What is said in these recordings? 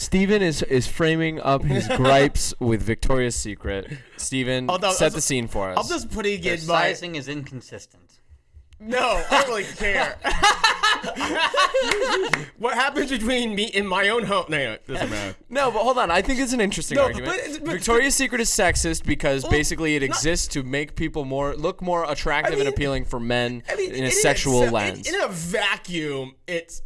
Steven is is framing up his gripes with Victoria's Secret. Steven, Although- set the scene for us. I'm just putting Their in my sizing is inconsistent. no. I don't really care. what happens between me and my own home? No, no, doesn't matter. No, but hold on. I think it's an interesting No, argument. but- but- Victoria's Secret is sexist because Well, basically it not- exists to make people more look more attractive mean- and appealing for men I mean, in a sexual itself- lens. In, in a vacuum, it's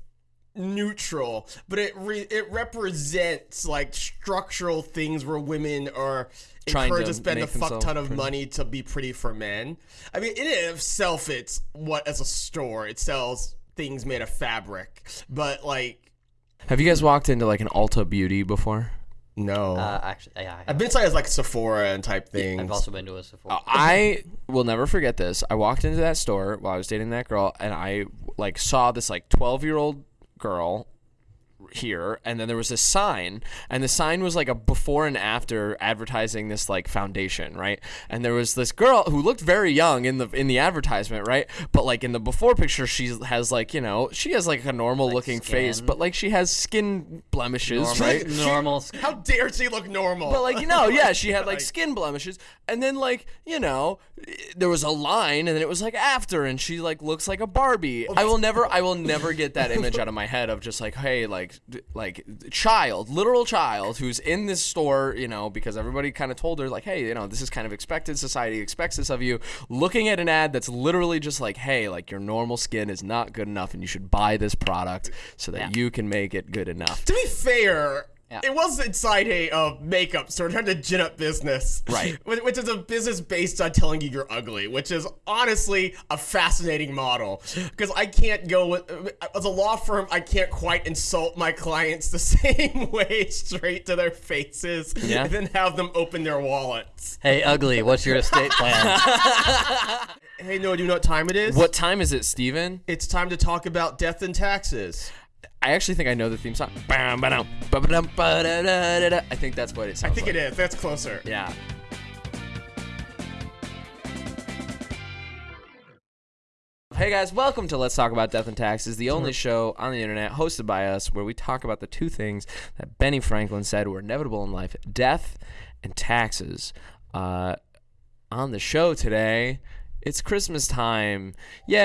neutral, but it re- it represents like structural things where women are Trying encouraged to to, spend a fuck ton of pretty. money to be pretty for men. I mean, in and of itself, it's what as a store it sells things made of fabric, but like Have you guys walked into like an Ulta Beauty before? no. Uh, actually, yeah, I I've have. been to like Sephora and type things. I've also been to a Sephora. I will never forget this. I walked into that store while I was dating that girl, and I like saw this like twelve year old girl here and then there was this sign and the sign was like a before and after advertising this like foundation right? And there was this girl who looked very young in the in the advertisement right? But like in the before picture she has like you know she has like a normal looking face but like she has skin blemishes normal, right? Normal. How dare she look normal? but like you know, yeah, she had like skin blemishes, and then like you know, there was a line, and then it was like after, and she like looks like a Barbie. I will never, I will never get that image out of my head of just like, hey, like, d- like child, literal child who's in this store, you know, because everybody kind of told her like, hey, you know, this is kind of expected. Society expects this of you. Looking at an ad that's literally just like, hey, like your normal skin is not good enough, and you should buy this product so that you can make it good enough. To be fair, Yeah. it was inside a uh, makeup store trying to gin up business. Right. Which is a business based on telling you you're ugly, which is honestly a fascinating model. Because I can't go with, as a law firm, I can't quite insult my clients the same way straight to their faces Yeah. and then have them open their wallets. Hey, ugly. What's your estate plan? Hey, no, do you know what time it is? What time is it, Steven? It's time to talk about death and taxes. I actually think I know the theme song. I think that's what it sounds I think like. it is. That's closer. Yeah. Hey guys, welcome to Let's Talk About Death and Taxes, the only show on the internet hosted by us where we talk about the two things that Benny Franklin said were inevitable in life death and taxes. Uh, on the show today, it's Christmas time. Yay!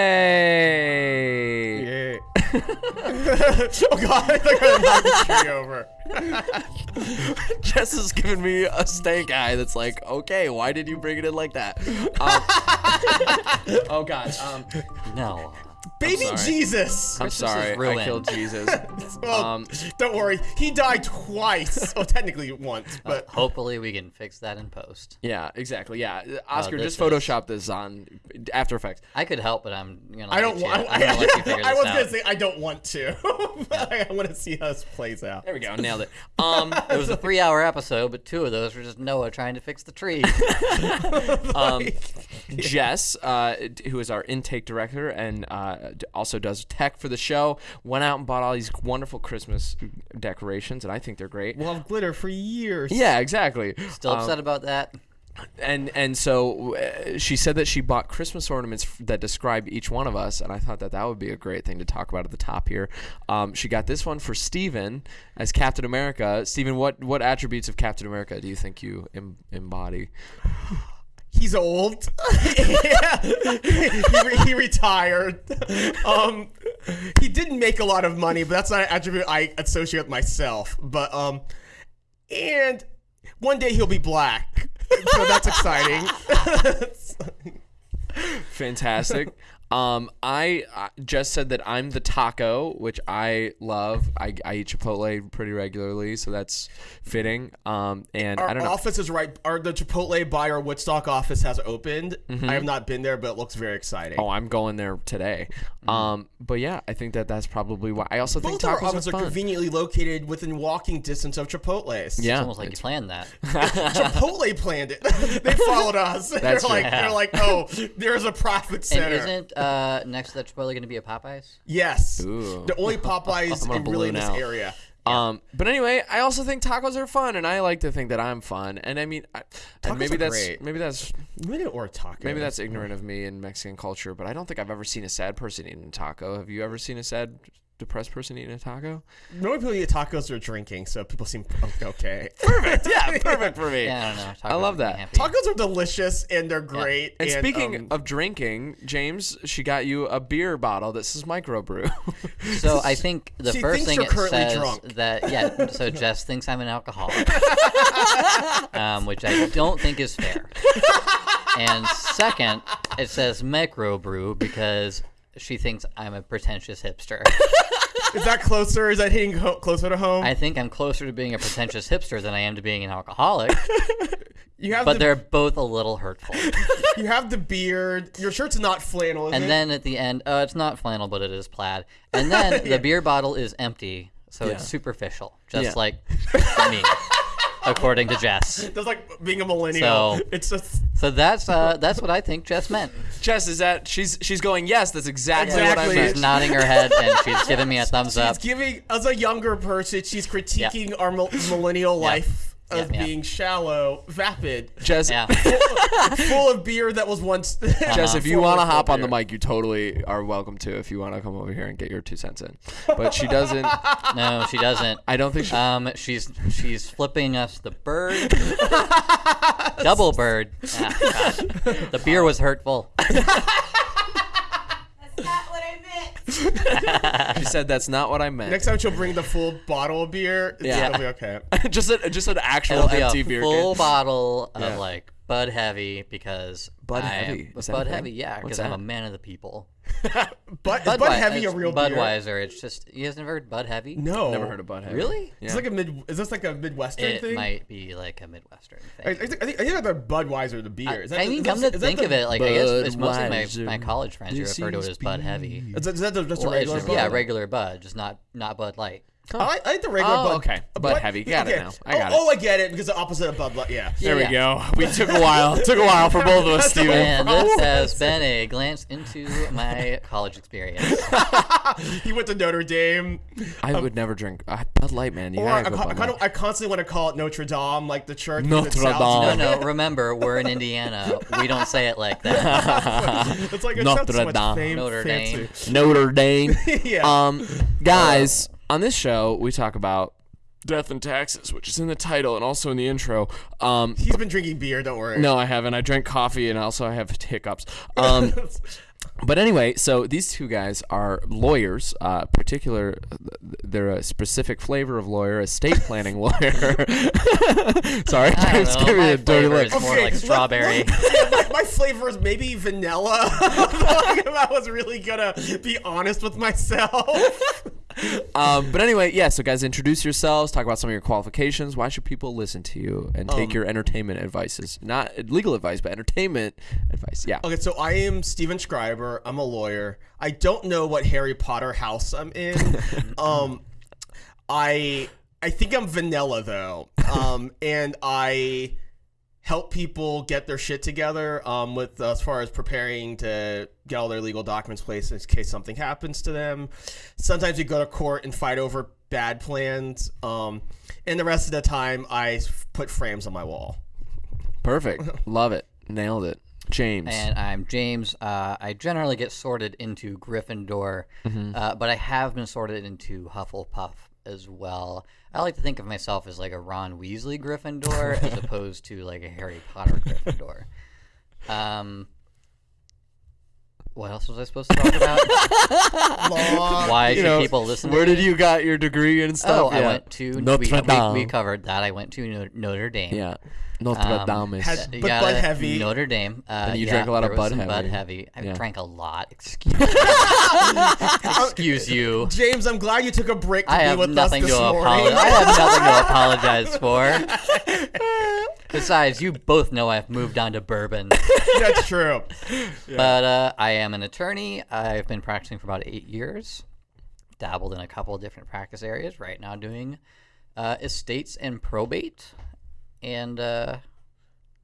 Yeah. oh god, I think I knocked the tree over. Jess has given me a stank eye that's like, okay, why did you bring it in like that? Um, oh God, um, no. Baby sorry. Jesus. I'm Christmas sorry, I ruined. killed Jesus. Well, Um, don't worry. He died twice. well, technically once, but Hopefully, we can fix that in post. yeah, exactly. Yeah, Oscar, this just is- Photoshop this on After Effects. I could help, but I'm gonna. I don't let you, want. I'm gonna let you I this was out. gonna say I don't want to. but I, want to see how this plays out. There we go, nailed it. Um, It was a three-hour episode, but two of those were just Noah trying to fix the tree. um, Jess, uh, who is our intake director and uh, d- also does tech for the show, went out and bought all these wonderful Christmas decorations, and I think they're great. We'll have glitter for years. Yeah, exactly. Still Um, upset about that? and and so uh, she said that she bought Christmas ornaments f- that describe each one of us, and I thought that that would be a great thing to talk about at the top here. Um, she got this one for Steven as Captain America. Steven, what what attributes of Captain America do you think you em- embody? He's old. He, re- he retired. Um, he didn't make a lot of money, but that's not an attribute I associate with myself. But um, and one day he'll be black, so that's exciting. Fantastic. Um, I, I just said that I'm the taco, which I love. I, I eat Chipotle pretty regularly, so that's fitting. Um, and Our I don't know. office is right. Our the Chipotle by our Woodstock office has opened. Mm-hmm. I have not been there, but it looks very exciting. Oh, I'm going there today. Um, but yeah, I think that that's probably why. I also think Both our offices are are conveniently located within walking distance of Chipotle's. Yeah, It's almost like you planned that. Chipotle planned it. they followed us. they're That's like, true. they're like, oh, there's a profit And center. Isn't uh, next to that Chipotle going to be a Popeyes? yes, Ooh. the only Popeyes I'm gonna in really in this out. area. Um, but anyway, I also think tacos are fun, and I like to think that I'm fun. And I mean, I, and Tacos maybe are that's great. maybe that's Maybe or taco. maybe that's ignorant of me in Mexican culture, but I don't think I've ever seen a sad person eating a taco. Have you ever seen a sad depressed person eating a taco. Normally people eat tacos or drinking, so people seem okay. Perfect. Yeah, perfect for me. Yeah, I don't know. I love Tacos make me that. Tacos are delicious and they're great. And speaking um, of drinking, James, she got you a beer bottle that says microbrew. So I think the She first thing you're it says drunk. that yeah. So Jess thinks I'm an alcoholic, um, which I don't think is fair. And second, it says microbrew because she thinks I'm a pretentious hipster. is that closer? Is that hitting ho- closer to home? I think I'm closer to being a pretentious hipster than I am to being an alcoholic, you have but the, they're both a little hurtful. you have the beard. Your shirt's not flannel, is And it? then at the end, uh, it's not flannel, but it is plaid. And then the beer bottle is empty, so Yeah. it's superficial, just Yeah. like me, according to Jess. That's like being a millennial. So- it's just So that's uh, that's what I think Jess meant. Jess, is that she's she's going? Yes, that's exactly, what I Exactly. meant. She's nodding her head and she's giving me a thumbs she's up. giving as a younger person. She's critiquing our mil- millennial life Yeah, of yeah. being shallow, vapid, Jess, Yeah, full of beer that was once. Jess, if you want to of hop on the mic, you totally are welcome to. If you want to come over here and get your two cents in, but she doesn't. no, she doesn't. I don't think she. Um, she's she's flipping us the bird, double bird. Ah, The beer was hurtful. That's not what I meant. she said that's not what I meant. Next time she'll bring the full bottle of beer. It's Yeah. gonna be okay. just a, just an actual It'll be empty a beer full can. bottle of Yeah. like Bud Heavy because Bud I Heavy? Am, Is Bud thing? Heavy, yeah, because I'm a man of the people. But is Bud Budwei- Heavy a it's real beer? Budweiser. It's just you guys never heard Bud Heavy? No, Never heard of Bud Heavy. Really? Yeah. It's like a mid. Is this like a midwestern It thing? It might be like a Midwestern I, I thing. I think I think that Budweiser the beer. Is that I mean, is come that- to think of it, like I guess it's mostly my, my college friends who this refer to it as Bud Heavy. Is that, is that just a it's regular just, Bud? yeah, regular Bud, just not not Bud Light. I like, I like the regular Oh, Bud. okay. Bud Heavy. Got it now. I got oh, it. Oh, I get it because the opposite of Bud Light. Yeah. There we go. We took a while. took a while for both of us, That's the Steven. And this has been a glance into my college experience. he went to Notre Dame. I would never drink uh, Bud Light, man. You Or I, gotta go I, Bud kind Light. of, I constantly want to call it Notre Dame, like the church. Notre because it sounds- No, no, remember, we're in Indiana. We don't say it like that. It's like it Notre sounds so much Dame. Notre fancy. Notre Dame. Yeah. Um, guys, on this show we talk about death and taxes, which is in the title and also in the intro. Um, He's been drinking beer. Don't worry. no, I haven't. I drank coffee and also I have hiccups. Um, but anyway, so these two guys are lawyers. Uh, particular, they're a specific flavor of lawyer, estate planning lawyer. Sorry, I James, don't know. give me My a dirty flavor look. more Okay, like let- strawberry. Yeah, my, my flavor is maybe vanilla. if I was really gonna be honest with myself. Um, but anyway, yeah. So guys, introduce yourselves. Talk about some of your qualifications. Why should people listen to you and take your entertainment advices? Not legal advice, but entertainment advice. Yeah. Okay, so I am Steven Schreiber. I'm a lawyer. I don't know what Harry Potter house I'm in. um, I I think I'm vanilla though. Um, and I help people get their shit together. Um, with as far as preparing to get all their legal documents placed in case something happens to them. Sometimes you go to court and fight over bad plans. Um, and the rest of the time I put frames on my wall. Perfect. Love it. Nailed it. James. And I'm James. Uh, I generally get sorted into Gryffindor, Mm-hmm. uh, but I have been sorted into Hufflepuff as well. I like to think of myself as like a Ron Weasley Gryffindor as opposed to like a Harry Potter Gryffindor. Um, what else was I supposed to talk about? Long- Why You should know, people listen? Where to did me? you got your degree and stuff? Oh, I went to Notre we, we, Dame. we covered that. I went to Notre Dame. Yeah. Notre Um, Dame. is- Had- You But gotta- Bud Heavy. Notre Dame. Uh, you yeah, drank a lot of there was Bud some Bud Heavy. Heavy. I Yeah. drank a lot. Excuse, excuse you. James, I'm glad you took a break to I be have with nothing us this morning. apologize. I have nothing to apologize for. Besides, you both know I've moved on to bourbon. That's true. But uh, I am an attorney. I've been practicing for about eight years. Dabbled in a couple of different practice areas. Right now, doing uh, estates and probate. And uh,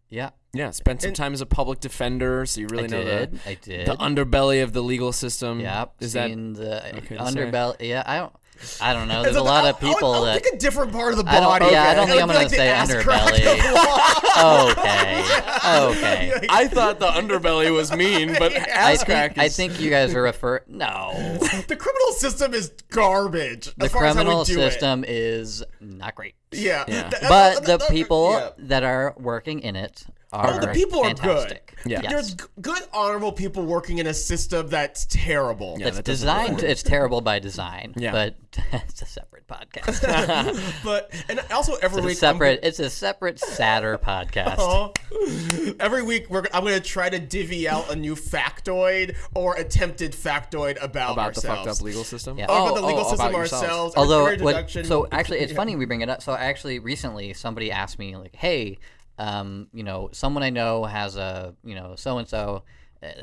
yeah, yeah. Spent some and- time as a public defender, so you really I know did. the, I did. the underbelly of the legal system. Yep. Is that seen the okay underbelly? Yeah, I don't. I don't know. It's There's a lot of I'll- I'll- people I'll that. pick a different part of the I don't- body. yeah, I don't think I'm gonna like say underbelly. Okay. Okay. I thought the underbelly was mean, but Yeah. I ass think, crack I is- think you guys are refer. No, the criminal system is garbage. the as far as how we criminal do it. system is not great. Yeah. Yeah. Th- But th- the th- people yeah. that are working in it are Oh, the people fantastic. are good. Yeah. There's good, honorable people working in a system that's terrible. Yeah, it's that designed. It's terrible by design. Yeah. But it's a separate podcast. But and also every it's a week I'm separate. It's a separate, sadder podcast. Oh. Every week, we're, I'm going to try to divvy out a new factoid or attempted factoid about, about the fucked up legal system. Yeah. Or Oh, about the oh, legal oh, system ourselves. Although, what, so actually, it's Yeah. funny we bring it up. So actually, recently somebody asked me like, "Hey, um, you know, someone I know has a, you know, so and so.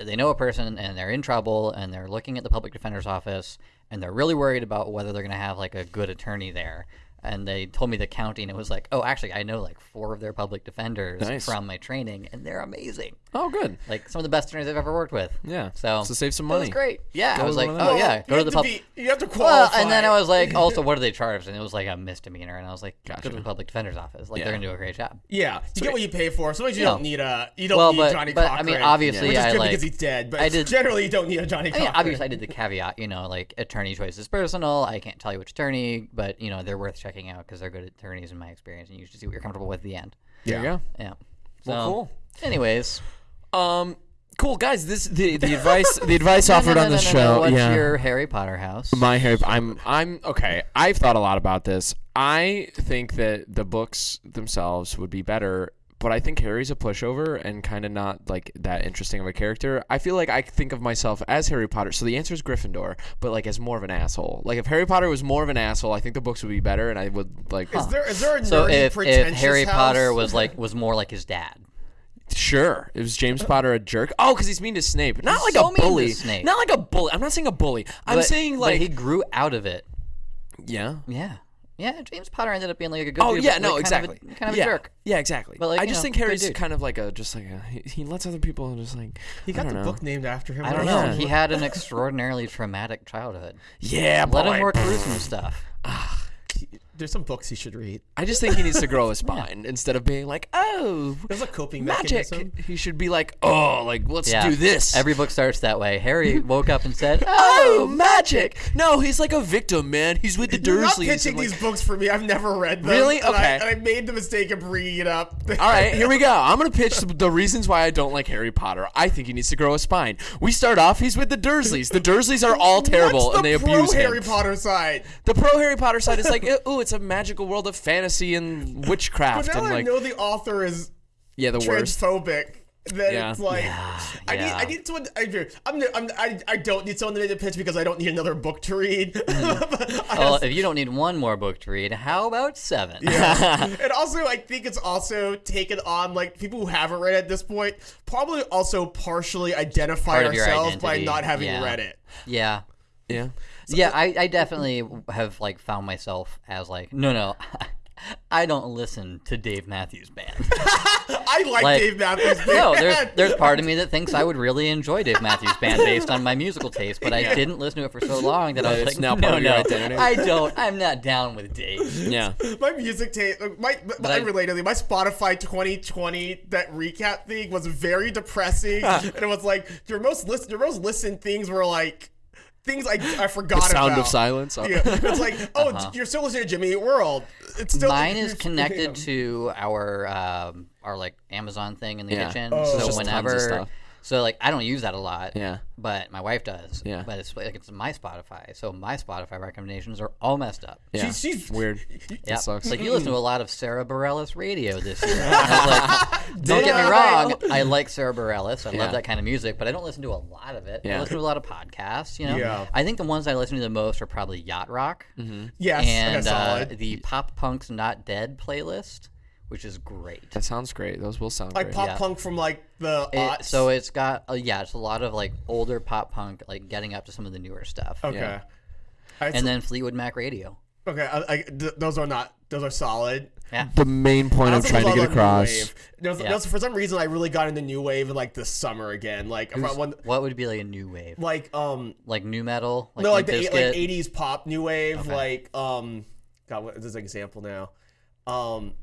They know a person and they're in trouble and they're looking at the public defender's office and they're really worried about whether they're going to have like a good attorney there." And they told me the county, and it was like, "Oh, actually, I know like four of their public defenders Nice. from my training, and they're amazing. Oh, good. Like some of the best attorneys I've ever worked with." Yeah. So So save some That was money. great. Yeah, Go I was like, "Oh yeah, go to the public. You have to Well, qualify. and then I was like, also, what are they charged? And it was like a misdemeanor, and I was like, go to the public defender's office. Like Yeah. they're gonna do a great job. yeah, you get what you pay for. Sometimes you No. don't need a you don't Well, need but- Johnnie but, I mean, obviously, which is I good like- because he's dead. But I did- generally, you don't need a Johnnie I Cochran. mean, obviously, I did the caveat, you know, like attorney choice is personal. I can't tell you which attorney, but you know, they're worth checking out because they're good attorneys in my experience, and you should see what you're comfortable with at the end. Yeah. you go. Yeah. So, Well, cool. Anyways, Um, cool guys. This the the advice the advice No, no, offered no, on no, the no, show. no. What's yeah. your Harry Potter house? My Harry. I'm. I'm okay. I've thought a lot about this. I think that the books themselves would be better, but I think Harry's a pushover and kind of not like that interesting of a character. I feel like I think of myself as Harry Potter. So the answer is Gryffindor, but like as more of an asshole. Like if Harry Potter was more of an asshole, I think the books would be better, and I would like. Is there is there a so nerdy, if, if Harry house? Potter was like was more like his dad, Sure, it was James uh, Potter a jerk. Oh, because he's mean to Snape. Not like so a mean to bully. Snape. Not like a bully. I'm not saying a bully. I'm but, saying but like he grew out of it. yeah. Yeah. Yeah, James Potter ended up being like a good Oh dude, yeah, no, like, kind of a- exactly. kind of yeah. a jerk. Yeah, exactly. But, like, I just know, think good Harry's kind of like a just like a he, he lets other people just like he got I the don't know. book named after him. I don't know. Yeah. He had an extraordinarily traumatic childhood. Yeah, Let boy. him work through some stuff. There's some books he should read. I just think he needs to grow a spine instead of being like, oh, There's a coping magic. mechanism. He should be like, oh, like let's Yeah. do this. Every book starts that way. Harry woke up and said, oh, oh magic. No, he's like a victim, man. He's with the Dursleys. You're not Dursleys. pitching and, like- these books for me. I've never read them. Really? and I- Okay. And I, made the mistake of bringing it up. All right, here we go. I'm gonna pitch the, the reasons why I don't like Harry Potter. I think he needs to grow a spine. We start off. He's with the Dursleys. The Dursleys are all terrible, What's and they pro abuse him. Harry Potter side. The pro Harry Potter side is like, ooh, it's a magical world of fantasy and witchcraft, But now and like, I know the author is yeah, the worst. transphobic. Then Yeah. it's like I need. I need someone. I, I'm, I'm I, I don't need someone to make the pitch because I don't need another book to read. Mm. Well, just- if you don't need one more book to read, how about seven? yeah. and also, I think it's also taken on like people who haven't read it at this point probably also partially identify Part ourselves by not having yeah. read it. yeah. yeah, Yeah, I, I definitely have like found myself as like, no, no, I don't listen to Dave Matthews Band. I like, Like- Dave Matthews. Band. no, Band. there's there's part of me that thinks I would really enjoy Dave Matthews Band based on my musical taste, but I didn't listen to it for so long that I was like, now no, part of your no, identity. I don't. I'm not down with Dave. yeah. my music taste, uh, my, my I- unrelatedly, my Spotify 2020 that recap thing was very depressing, and it was like your most listen, your most listened things were like things I I forgot the Sound about. of silence. Yeah, it's like, oh, you're still listening to Jimmy Eat World. It's still Uh-huh. Mine is you're- connected to our um, our like Amazon thing in the Yeah. kitchen. Oh. It's so just tons of whenever, stuff. So like I don't use that a lot. Yeah. But my wife does. Yeah. But it's like it's my Spotify, so my Spotify recommendations are all messed up. Yeah, She's- she's- weird. Yeah, It sucks. It's like you listen to a lot of Sara Bareilles radio this year. I like, don't get me wrong, I like Sara Bareilles. I Yeah. love that kind of music, but I don't listen to a lot of it. I Yeah. listen to a lot of podcasts. You know, Yeah. I think the ones I listen to the most are probably yacht rock Yes, and okay, uh, the Pop Punk's Not Dead playlist, which is great. that sounds great. Those will sound like great. pop yeah. punk from like the It- so it's got uh, yeah, it's a lot of like older pop punk, like getting up to some of the newer stuff. okay. Yeah. Alright, And so- then Fleetwood Mac Radio. Okay, I, I, th- those are not. Those are solid. Yeah. The main point I I'm trying to get across. wave. There's, Yeah. there's- for some reason, I really got into new wave like this summer again. Like around when, What would be like a new wave? like um Like new metal? Like no like the eight- like 80s pop new wave Okay. like um God what is an example now um but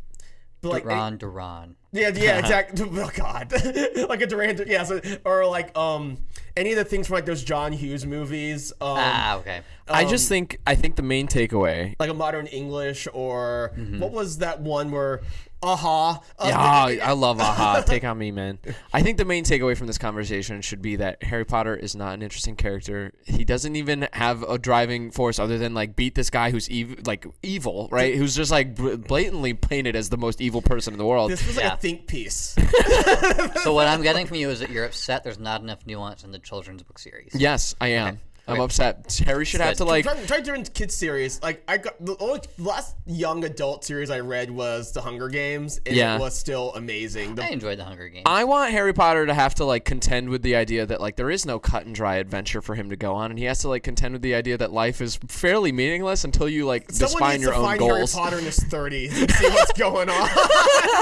like Duran Duran. yeah yeah exactly oh God like a Duran yeah so, or like um any of the things from like those John Hughes movies um ah, okay. I just um, think I think the main takeaway. like a modern English or Mm-hmm. what was that one where aha uh, Yeah, I love Aha. Take on me, man. I think the main takeaway from this conversation should be that Harry Potter is not an interesting character. He doesn't even have a driving force other than like beat this guy who's ev- like evil, right? Who's just like blatantly painted as the most evil person in the world. this was like Yeah. a think piece So what I'm getting from you is that you're upset there's not enough nuance in the children's book series. yes, I am. I'm Okay. upset. Harry should have to like. try, try doing kids series. Like I got the only last young adult series I read was The Hunger Games, and Yeah. it was still amazing. The, I enjoyed the Hunger Games. I want Harry Potter to have to like contend with the idea that like there is no cut and dry adventure for him to go on, and he has to like contend with the idea that life is fairly meaningless until you like someone define needs your to own find goals. Harry Potter in his 30s and see what's going on.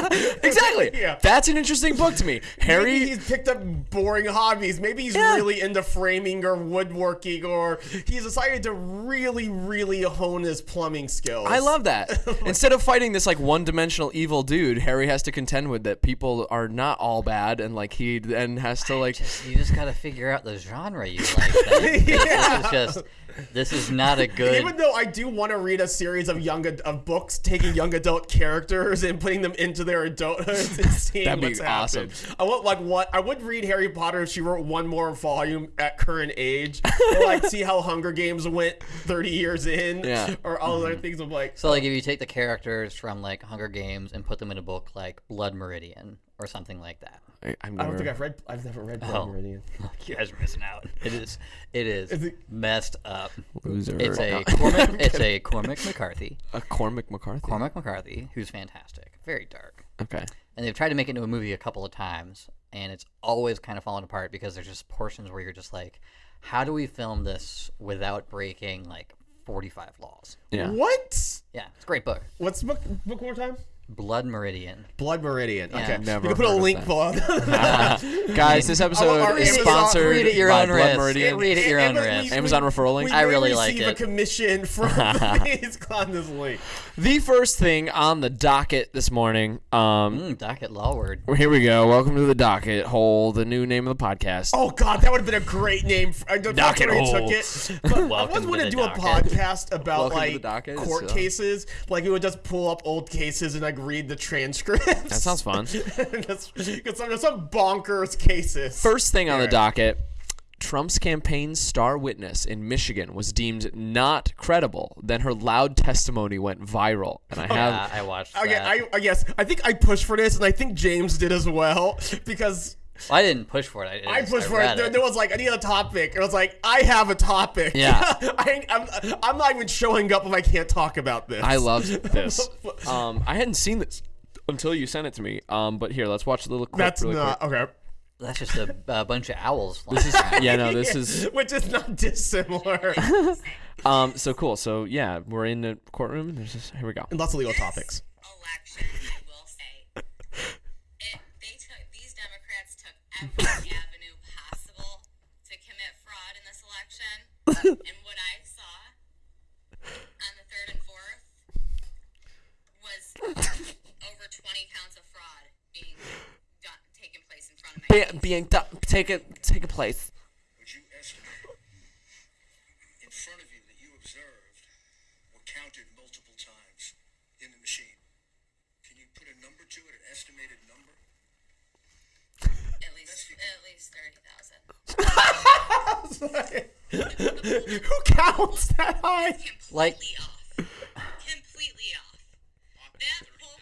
exactly. Yeah. That's an interesting book to me. Harry. Maybe he's picked up boring hobbies. Maybe he's Yeah. really into framing or woodworking, or he's decided to really, really hone his plumbing skills. I love that. Instead of fighting this like one-dimensional evil dude, Harry has to contend with that people are not all bad, and like he then has to like. just, you just gotta figure out the genre you like. Then. This is just this is not a good. Even though I do want to read a series of young ad- of books taking young adult characters and putting them into their adulthood and seeing That'd be what's happened. awesome. I want like what I would read Harry Potter if she wrote one more volume at current age, or like see how Hunger Games went thirty years in, Yeah. or all other mm-hmm. things of like. so like uh, if you take the characters from like Hunger Games and put them in a book like Blood Meridian or something like that. I, I'm I don't think I've read. I've never read Blood Oh. Meridian. You guys are missing out. It is it is it- messed up. Loser. It's a No. Cormac, it's a Cormac McCarthy. a Cormac McCarthy. Cormac McCarthy, who's fantastic, very dark. Okay. And they've tried to make it into a movie a couple of times, and it's always kind of fallen apart because there's just portions where you're just like, how do we film this without breaking like 45 laws? Yeah. What? Yeah, it's a great book. What's book? Book one more time. Blood Meridian. Blood Meridian. Yeah. Okay, Never you can put a link that. below. Guys, this episode our is sponsored Read at your by own Blood risk. Meridian. Read at your own And we- risk. Amazon referral link. I really like it. receive a it. commission from. Please click on this link. The first thing on the docket this morning. Um, Mm, docket law word. here we go. Welcome to the docket hole, the new name of the podcast. Oh God, that would have been a great name. For, I don't know Docket where he hole. took it. But I Welcome was to going to the do a podcast about Welcome like docket, court so- cases. Like we would just pull up old cases and like read the transcripts. That sounds fun. Because some, some bonkers cases. First thing on the docket Trump's campaign star witness in Michigan was deemed not credible. Then her loud testimony went viral. And I oh, have. Yeah, I watched Okay, that. I, I yes, I think I pushed for this, and I think James did as well because Well, I didn't push for it. I, I just- pushed for it. read There, there was like, I need a topic. And I was like, I have a topic. Yeah. I, ain't- I'm, I'm not even showing up if I can't talk about this. I loved this. Um, I hadn't seen this until you sent it to me. Um, but here, let's watch the little clip. That's really not quick. okay. That's just a, a bunch of owls. This is Yeah, no, this is. which is not dissimilar. Um, so cool. So yeah, we're in the courtroom. There's this. Here we go. Lots of legal topics. election, I will say, it, they took these Democrats took every avenue possible to commit fraud in this election, and what I saw on the third and fourth was over 20 counts of fraud being done, taking place in front of my face. being done, take it, take a place. would you estimate in front of you that you observed were counted multiple times in the machine? Can you put a number to it, an estimated number? At least, at least 30,000. Who counts that high? completely Like- off. Completely off. That poll,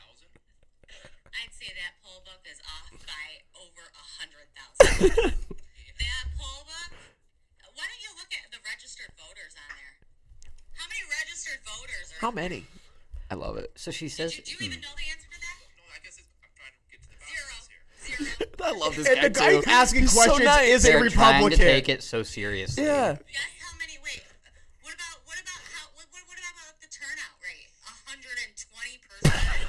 I'd say that poll book is off by over a hundred thousand. that poll book. Why don't you look at the registered voters on there? How many registered voters are? How many? I love it. so she says. Do you hmm. even know the I love this and guy the guy too. asking He's questions is They're a Republican. Trying to take it so seriously. Yeah. How many? Wait. What about what about? What, about the turnout rate? hundred and twenty percent.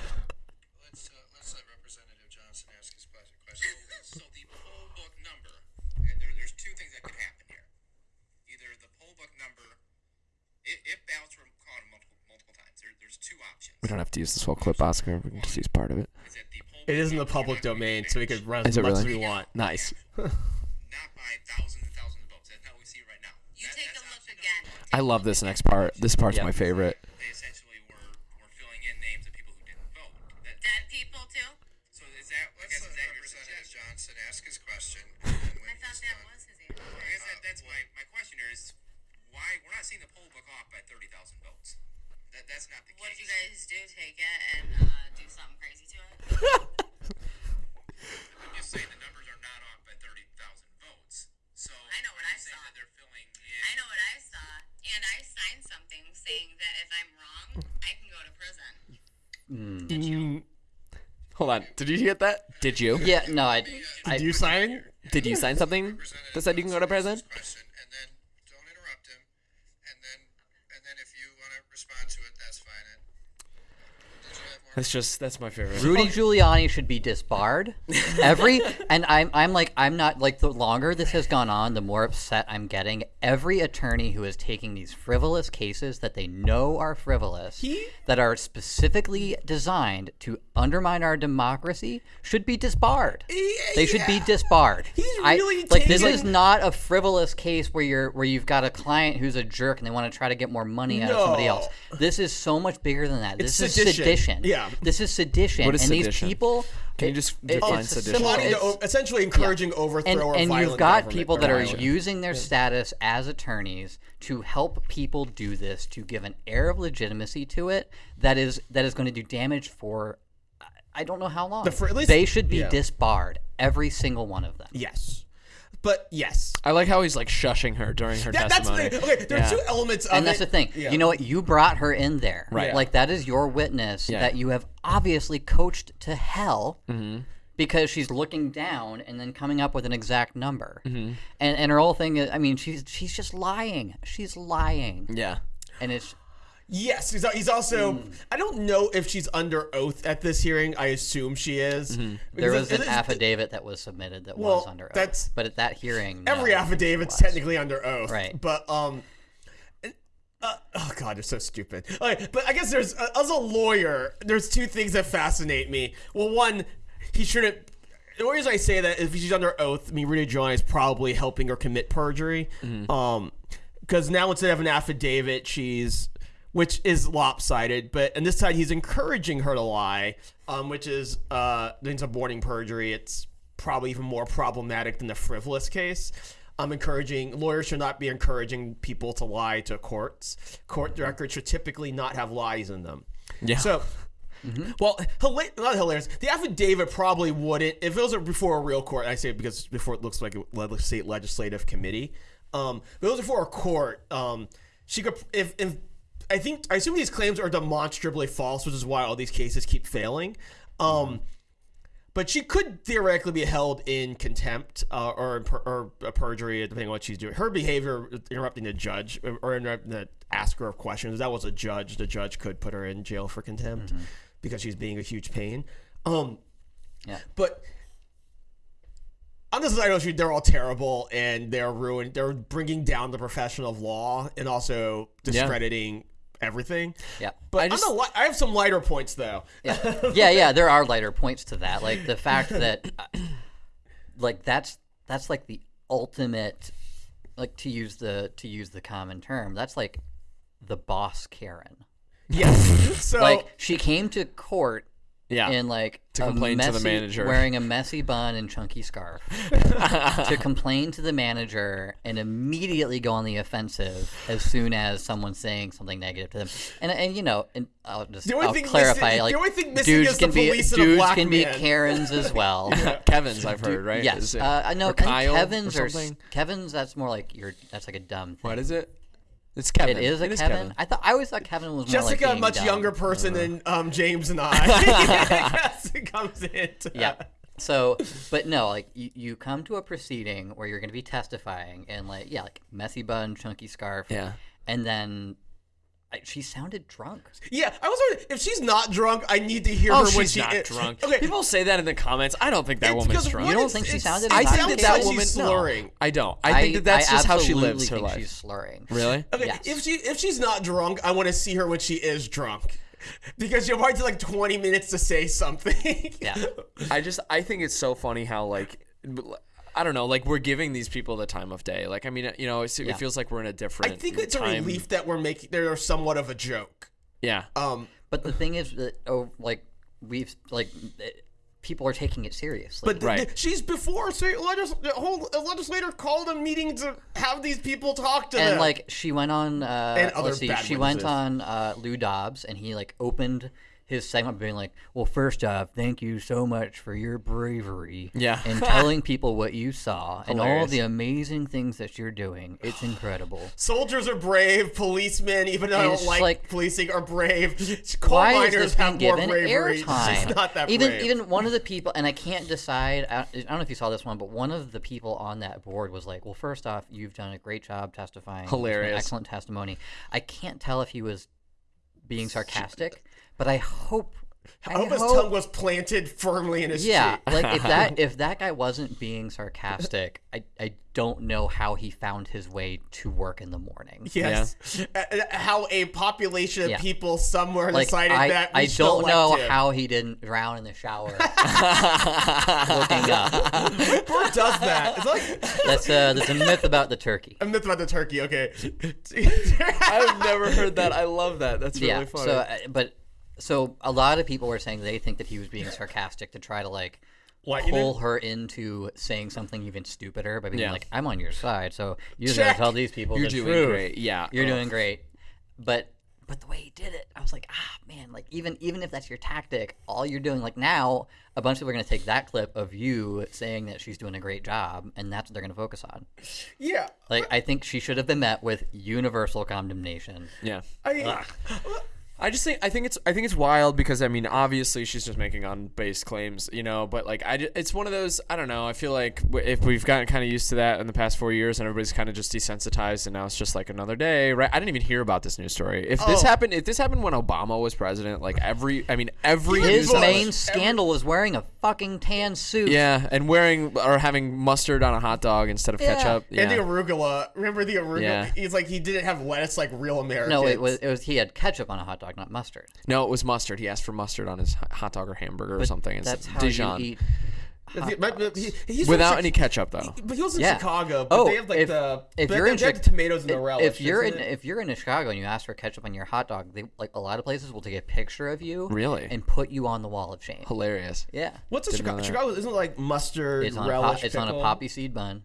Let's uh, let Representative Johnson ask his question. So the poll book number, and there's two things that could happen here. Either the poll book number, It if ballots were counted multiple, times, there's two options. We don't have to use this whole clip, Oscar. We can just use part of it. It book in the public domain, so we could run as it much as we want. Nice. not by thousands and thousands of votes. That's not what we see right now. You That- take a look again. I love this next part. This part's Yep. my favorite. They essentially were, were filling in names of people who didn't vote. That, Dead people too. so is that, I guess, is that your suggestion? Johnson ask his question, and then when I thought that was his answer. I guess that, uh, that's my, my question here is why we're not seeing the poll book off by 30,000 votes. That, that's not the What case. did you guys do? Take it and uh, do something crazy to it? I'm just saying the numbers are not off by 30,000 votes. So I know what I saw. that they're filling in. I know what I saw, and I signed something saying that if I'm wrong, I can go to prison. Hold on. Did you get that? Did you? Yeah, no, I, I Did you sign? Did you sign something that said you can go to prison? question, and then don't interrupt him, and then and then if you want to respond to it, that's fine. And did you have more? That's just that's my favorite. Rudy Giuliani should be disbarred. Every and I'm I'm like I'm not like the longer this has gone on, the more upset I'm getting. Every attorney who is taking these frivolous cases that they know are frivolous, that are specifically designed to undermine our democracy, should be disbarred. They should be disbarred. He's I- really like this is not a frivolous case where you're where you've got a client who's a jerk and they want to try to get more money out of somebody else. This is so much bigger than that. It's This is sedition. sedition. Yeah. This is sedition. What is and sedition? these people Can you just it- define it's sedition? similar- Plotting to essentially encouraging and, overthrow or and you've got people that are violent. using their status as attorneys to help people do this to give an air of legitimacy to it that is that is going to do damage for I- I don't know how long. The fr- at least- they should be yeah. disbarred, every single one of them. Yes, but yes. I like how he's like shushing her during her That, that's the testimony. Okay, there's Yeah. two elements of and that's it. the thing. Yeah. You know what? You brought her in there. Right. Like that is your witness Yeah. that you have obviously coached to hell Mm-hmm. because she's looking down and then coming up with an exact number. Mm-hmm. And and her whole thing is, I mean, she's she's just lying. She's lying, Yeah. and it's Yes, he's, he's also. Hmm. I don't know if she's under oath at this hearing. I assume she is. there was it- an it affidavit that was submitted that Well, was under oath. that's- but at that hearing, Every no, affidavit's technically under oath. Right. But um. Uh, oh god, they're so stupid. Okay, but I guess there's uh, as a lawyer, there's two things that fascinate me. Well, one, he shouldn't. The only reason I say that is if she's under oath, I mean, Rudy Giuliani is probably helping her commit perjury. Um, because now instead of an affidavit, she's which is lopsided, but on this side he's encouraging her to lie, um, which is uh, means suborning perjury. It's probably even more problematic than the frivolous case. I'm encouraging lawyers should not be encouraging people to lie to courts. Court records should typically not have lies in them. Yeah. So, well, hila- not hilarious. The affidavit probably wouldn't if it was before a real court. I say it because before it looks like a state legislative committee. Um, if it was before a court. Um, she could if if I think I assume these claims are demonstrably false, which is why all these cases keep failing. Um, but she could theoretically be held in contempt uh, or, or perjury, depending on what she's doing. Her behavior, interrupting the judge or interrupting the asker of questions, that was a judge. The judge could put her in jail for contempt because she's being a huge pain. Um, Yeah. but on this side the street, they're all terrible and they're ruined. They're bringing down the profession of law and also discrediting everything. Yeah. But I just- just, I have some lighter points though. yeah, yeah, yeah. There are lighter points to that, like the fact that, like that's that's like the ultimate, like to use the to use the common term. That's like the boss Karen. Yes. So Like she came to court Yeah. in like To a complain to the manager. wearing a messy bun and chunky scarf to complain to the manager and immediately go on the offensive as soon as someone's saying something negative to them. And and you know, and I'll just The only I'll clarify missing- like the only thing missing dudes is the can be police and a dudes black can be. Karens as well. Kevin's, I've heard, right? Yes, Is it- uh, I know. or I think Kyle Kevin's or or. Kevin's. That's more like you're. That's like a dumb thing. What is it? It's Kevin. It is a It Kevin. I thought I always thought Kevin was more Jessica, like a much dumb. younger person than um, James and I. Yes, it comes into Yeah. that. So, but no, like you, you come to a proceeding where you're going to be testifying and like yeah, like messy bun, chunky scarf. Yeah. And then I, she sounded drunk. Yeah, I was wondering if she's not drunk. I need to hear Oh, her when she's she not is drunk. Okay, People say that in the comments. I don't think that it's woman's drunk. You don't think she sounded I think that that like she's woman. no, slurring. I don't. I think that that's just how she lives her life. She's slurring. Really? Okay, Yes. if she if she's not drunk, I want to see her when she is drunk, because you'll probably like twenty minutes to say something. Yeah. I just I think it's so funny how like I don't know like we're giving these people the time of day. Like I mean you know it's, Yeah. it feels like we're in a different. I think it's a relief that we're making. They're somewhat of a joke. Yeah. Um, But the thing is that oh, like we've like eh, people are taking it seriously. but th- Right. th- she's before state legis- the whole legislator called a meeting to have these people talk to and them. like she went on uh And other let's see bad she went on uh lou dobbs and he like opened his segment being like well first off thank you so much for your bravery Yeah. and telling people what you saw and all the amazing things that you're doing it's incredible soldiers are brave, policemen, even though I don't like, like- policing, are brave. Coal why is miners this have more bravery. airtime? She's not that even brave. even one of the people, and I can't decide. I, I don't know if you saw this one, but one of the people on that board was like, "Well, first off, you've done a great job testifying. Hilarious. excellent testimony." I can't tell if he was being sarcastic, but I hope. I hope his tongue was planted firmly in his Yeah, cheek. like if that if that guy wasn't being sarcastic, I I don't know how he found his way to work in the morning. Yes. Uh, uh, how a population of Yeah. people somewhere Like decided I, that we I don't elect know him. how he didn't drown in the shower looking up. Bird does that. It's like That's uh, that's a myth about the turkey. a myth about the turkey. Okay. I've never heard that. I love that. That's really yeah. funny. So, uh, but so a lot of people were saying they think that he was being sarcastic to try to like Lighten pull it? her into saying something even stupider by being Yeah. like, "I'm on your side." So you just gotta tell these people You're the doing truth. great. Yeah. You're Ugh. doing great. But but the way he did it, I was like, ah, man, like even even if that's your tactic, all you're doing, like now, a bunch of people are gonna take that clip of you saying that she's doing a great job, and that's what they're gonna focus on. yeah. Like I think she should have been met with universal condemnation. Yeah. I, I just think I think it's I think it's wild because I mean obviously she's just making on base claims you know but like I ju- it's one of those I don't know I feel like if we've gotten kind of used to that in the past four years and everybody's kind of just desensitized and now it's just like another day right I didn't even hear about this news story if this Oh. happened if this happened when Obama was president like every I mean every His news outlet- main scandal was wearing a fucking tan suit. yeah and wearing or having mustard on a hot dog instead of Yeah. ketchup yeah And the arugula. Remember the arugula? Yeah. He's like he didn't have lettuce like real Americans. No, it was it was he had ketchup on a hot dog, not mustard. no it was mustard he asked for mustard on his hot dog or hamburger or something That's instead how Dijon you eat. But- but- but he- he's from without Chi- any ketchup though But he was in Yeah. Chicago. But Oh, they have like if, the if but you're they in have Chi- the tomatoes and the relish. if you're in isn't it? if you're in Chicago and you ask for ketchup on your hot dog, they like a lot of places will take a picture of you, Really? and put you on the wall of shame. hilarious Yeah, What's a Chicago? Chicago isn't it like mustard, it's on a relish, it's on a pickle? poppy seed bun.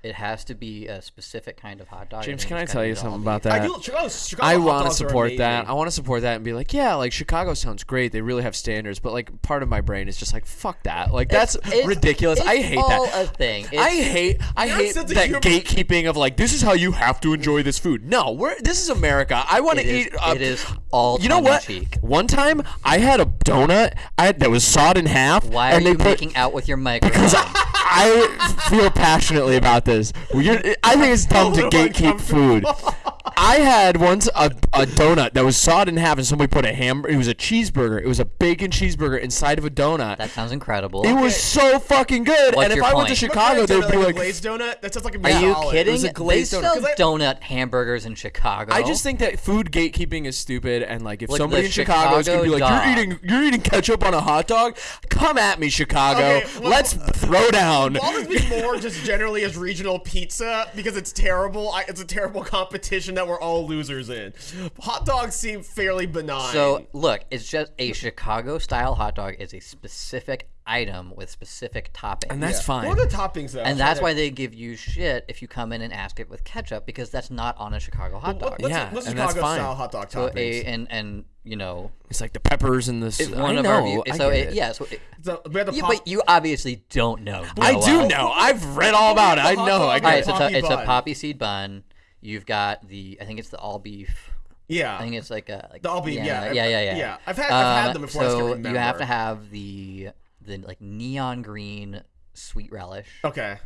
It has to be a specific kind of hot dog. James, can I tell you something about that? I do. Chicago, Chicago I hot want to dogs are support that. amazing. I want to support that and be like, yeah, like Chicago sounds great. They really have standards, but like part of my brain is just like, fuck that. Like that's It's- ridiculous. I hate all that. a thing. I It's- hate I Your hate sense of that humor- gatekeeping of like this is how you have to enjoy this food. No, we're this is America. I want to It is- eat. Uh, it is all You know what? tongue-in-cheek. One time I had a donut I, that was sawed in half. Why are and they you put, making out with your microphone? because I feel passionately about this. Well, you're- I think it's dumb to oh gatekeep food. I had once a, a donut that was sawed in half, and somebody put a ham. It was a cheeseburger. It was a bacon cheeseburger inside of a donut. that sounds incredible. it was so fucking good. What's and if your I went to point? Chicago, they'd be like, like, a glazed donut. That sounds like a Are you solid. kidding? was a they glazed donut. sell 'Cause I- donut hamburgers in Chicago. I just think that food gatekeeping is stupid, and like if Like somebody in Chicago is gonna be like, Chicago "You're eating, you're eating ketchup on a hot dog," come at me, Chicago. Okay, well- Let's throw down. Baldwin's been more just generally as regional pizza because it's terrible. I, it's a terrible competition that we're all losers in. Hot dogs seem fairly benign. So look, it's just a Chicago style hot dog is a specific item with specific toppings. and that's fine. what are the toppings though? and that's why they give you shit if you come in and ask it with ketchup because that's not on a Chicago hot dog. What, Yeah, what's and that's Chicago fine. style hot dog so toppings? a and and you know It's like the peppers and the. s- it's I one of know. our view- I so get it, it. yeah so it, So we have the you, pop- but you obviously don't know. I do know. I've read all about it. I the hot know. I and get right, it. so it's a, it's a poppy seed bun. You've got the I think it's the all beef. yeah. I think it's like a like, The all beef, yeah, yeah, yeah, yeah. yeah. I've had- I've had Um, them before, I So you have to have the the like neon green sweet relish. okay.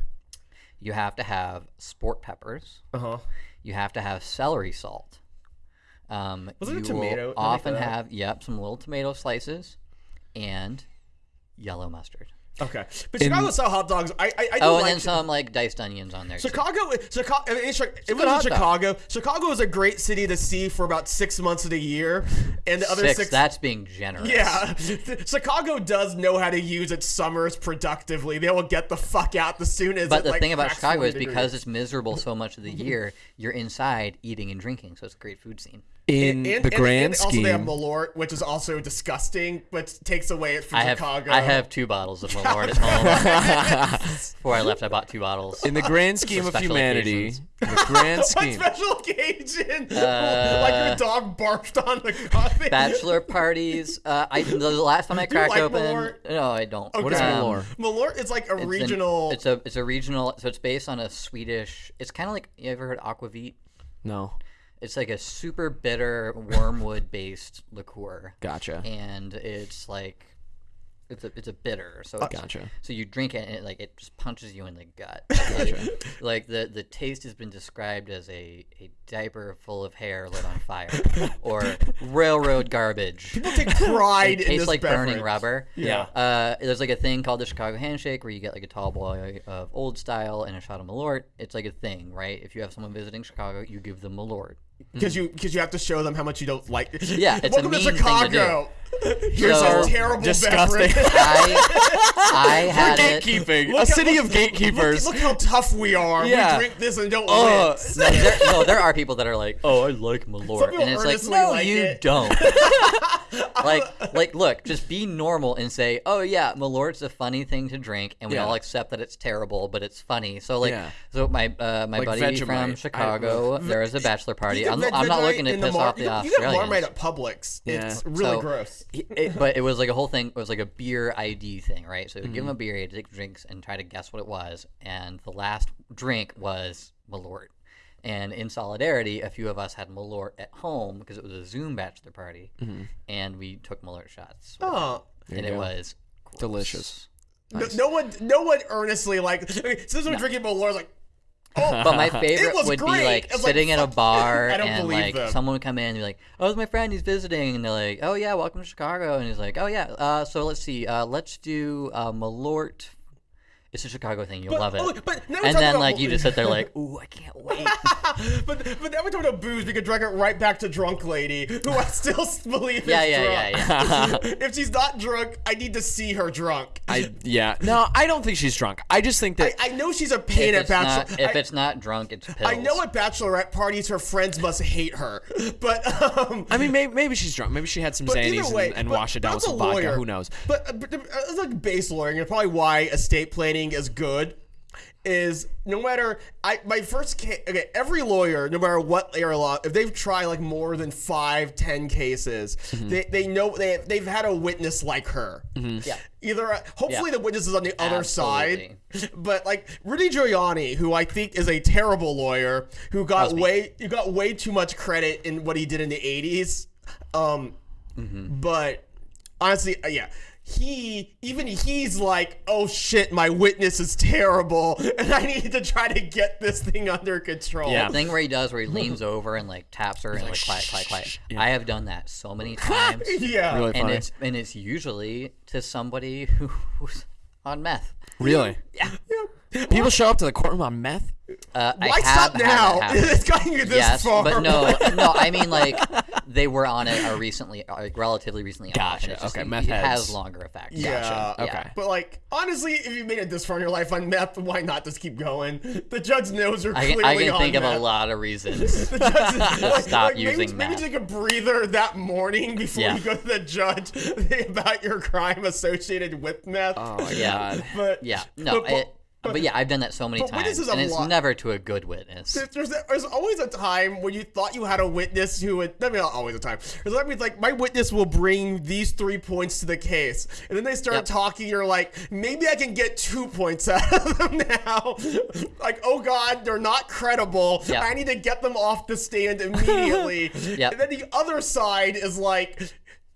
You have to have sport peppers. Uh huh. You have to have celery salt. Um, Was there a tomato often have yep some little tomato slices and yellow mustard. Okay, but Chicago style hot dogs, I I, I do Oh, and like then some like diced onions on there. too. Chicago, Chicago, I mean, it's, it was in dog. Chicago. Chicago is a great city to see for about six months of the year, and the other Six, six. That's being generous. yeah, Chicago does know how to use its summers productively. They will get the fuck out as soon as. But it, the like, thing about Chicago 40 is because it's miserable so much of the year, you're inside eating and drinking, so it's a great food scene. In And- the and- grand and scheme, also they have Malort, which is also disgusting, but takes away it from I have Chicago. I have two bottles of Malort at home. Before I left, I bought two bottles. in the grand scheme of humanity, occasions. in the grand What scheme, special occasion? Uh, like your dog barfed on the coffee. Bachelor parties. Uh, I the last time I cracked like open. Malort? No, I don't. What is Um, Malort? Malort is like a it's an- regional. it's a it's a regional. So it's based on a Swedish. It's kind of like you ever heard aquavit? no, It's like a super bitter wormwood based liqueur. gotcha. and it's like it's a it's a bitter so it's, Gotcha. so you drink it and it like it just punches you in the gut like, like the the taste has been described as a a diaper full of hair lit on fire or railroad garbage People take pride it in tastes this like burning rubber Yeah. uh, there's like a thing called the Chicago Handshake where you get like a tall boy of old style and a shot of Malort. It's like a thing, right? If you have someone visiting Chicago, you give them Malort. Because you because you have to show them how much you don't like. Yeah, it's a Welcome mean to thing to Chicago. Here's So- our terrible Disgusting. beverage. I I had it. Gatekeeping, Look a city look- of gatekeepers. Look, look how tough we are. Yeah. We drink this and don't Uh. No there, no, there are people that are like, oh, I like Malort, and it's like, no, like you it. don't. like, like, look, just be normal and say, oh yeah, Malort's a funny thing to drink, and we Yeah. all accept that it's terrible, but it's funny. So like, Yeah. so my uh, my Like buddy Vegemite. from I- Chicago, there was a bachelor party. I'm, I'm not looking to piss off the you can, you Australians. Marmite at Publix. Yeah. It's really So- gross. It- but it was like a whole thing. It was like a beer ID thing, right? So Mm-hmm. give him a beer, he had to take drinks and try to guess what it was. And the last drink was Malort. And in solidarity, a few of us had Malort at home because it was a Zoom bachelor party, and we took Malort shots. Oh. and it go. was Delicious. No, no one, no one earnestly like. Since we're drinking Malort, like, oh, But my favorite would be like It was like, sitting in a bar and like them. someone would come in and be like, "Oh, it's my friend. He's visiting." And they're like, "Oh yeah, welcome to Chicago." And he's like, "Oh yeah, uh, so let's see. Uh, let's do uh, Malort." It's a Chicago thing. You'll But- love it. oh, but now we're and then about like you just sit there like, "Ooh, I can't wait." but but now we're talking about booze. We could drag it right back to drunk lady, who I still believe yeah, is yeah, drunk. yeah, yeah. yeah. if she's not drunk, I need to see her drunk. I, I yeah. No, I don't think she's drunk. I just think that I know she's a pain if at it's bachelor. not if I, it's not drunk, it's pills. I know at bachelorette parties her friends must hate her, but um, I mean, maybe, maybe she's drunk. Maybe she had some But Xannies way, and, and washed it down with as a some vodka. Who knows? But, uh, but uh, it's like base lawyering, and probably why estate planning is good. Is no matter I my first case. Okay, every lawyer, no matter what area law, if they've tried like more than five, ten cases, Mm-hmm. they they know they they've had a witness like her. Yeah. Either uh, hopefully Yeah. the witness is on the other side, but like Rudy Giuliani, who I think is a terrible lawyer, who got Must be. way who got way too much credit in what he did in the '80s. Um, Mm-hmm. but honestly, uh, yeah. He even he's like, oh shit, my witness is terrible, and I need to try to get this thing under control. Yeah. The thing where he does where he leans over and like taps her and like quiet, quiet, quiet. I have done that so many times. yeah. Really and it's and it's usually to somebody who's on meth. Really? Yeah. People show up to the courtroom on meth. Uh, I Why stop now? It's gotten you this yes, far. but no, no. I mean, like they were on it uh, recently, uh, like relatively recently. Gotcha, it's just- okay, it, meth it has longer effects. Yeah. Gotcha. Okay. But like, honestly, if you made it this far in your life on meth, why not just keep going? The judge knows you're I, clearly I can on think of meth. a lot of reasons. The judge- like- stop like, maybe, using maybe meth. take a breather that morning before Yeah. you go to the judge about your crime associated with meth. Oh my Yeah. god. but yeah, no, but, it, but, yeah, I've done that so many times, and it's lot- never to a good witness. There's, there's always a time when you thought you had a witness who would. I mean, not always a time. There's that means like my witness will bring these three points to the case, and then they start Yep. talking. You're like, maybe I can get two points out of them now. like, oh god, they're not credible. Yep. I need to get them off the stand immediately. Yep. And then the other side is like.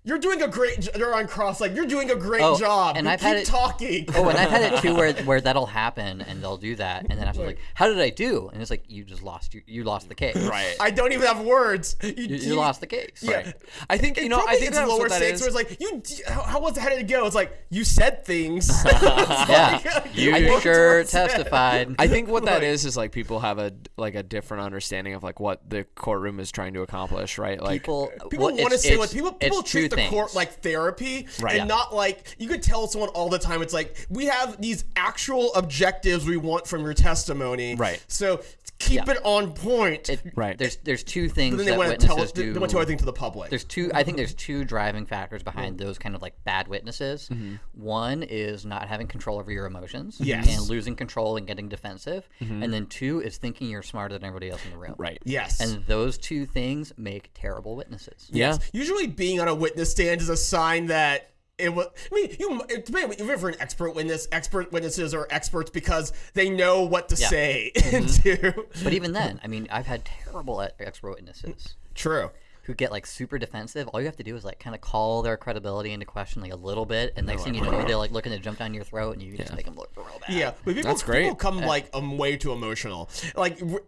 You're doing a great. jo- They're on cross. Like you're doing a great Oh, job. and You I've keep had it- talking. Oh, and I've had it too where where that'll happen and they'll do that, and then after like, how did I do? And it's like you just lost you you lost the case. Right. I don't even have words. You, You, you lost the case. Yeah. I think you It know. I think it's that's lower what that stakes. is. Where it's like you. How, how was how did it go? It's like you said things. Yeah, you I worked sure towards it. testified. I think what that Right. is is like people have a like a different understanding of like what the courtroom is trying to accomplish, right? Like people People well, want to it's- say what people people it's treat court like therapy Right. and Yeah. not like you could tell someone all the time. It's like we have these actual objectives we want from your testimony. Right. So keep Yeah. it on point. It, Right. There's there's two things but then they that want to tell witnesses they, do. they want to tell everything to the public. There's two. I think there's two driving factors behind those kind of like bad witnesses. Mm-hmm. One is not having control over your emotions, Yes. and losing control and getting defensive. Mm-hmm. And then two is thinking you're smarter than everybody else in the room. right. yes. And those two things make terrible witnesses. Yeah. Usually, being on a witness stand is a sign that it was. I mean, you it depends even for an expert witness. Expert witnesses are experts because they know what to Yeah. say. Mm-hmm. But even then, I mean, I've had terrible expert witnesses. true. who get like super defensive, all you have to do is like kind of call their credibility into question like a little bit, and next thing you know, they're like looking to jump down your throat, and you just make them look real bad. Yeah, but people, That's great. people come like um, way too emotional. Like r-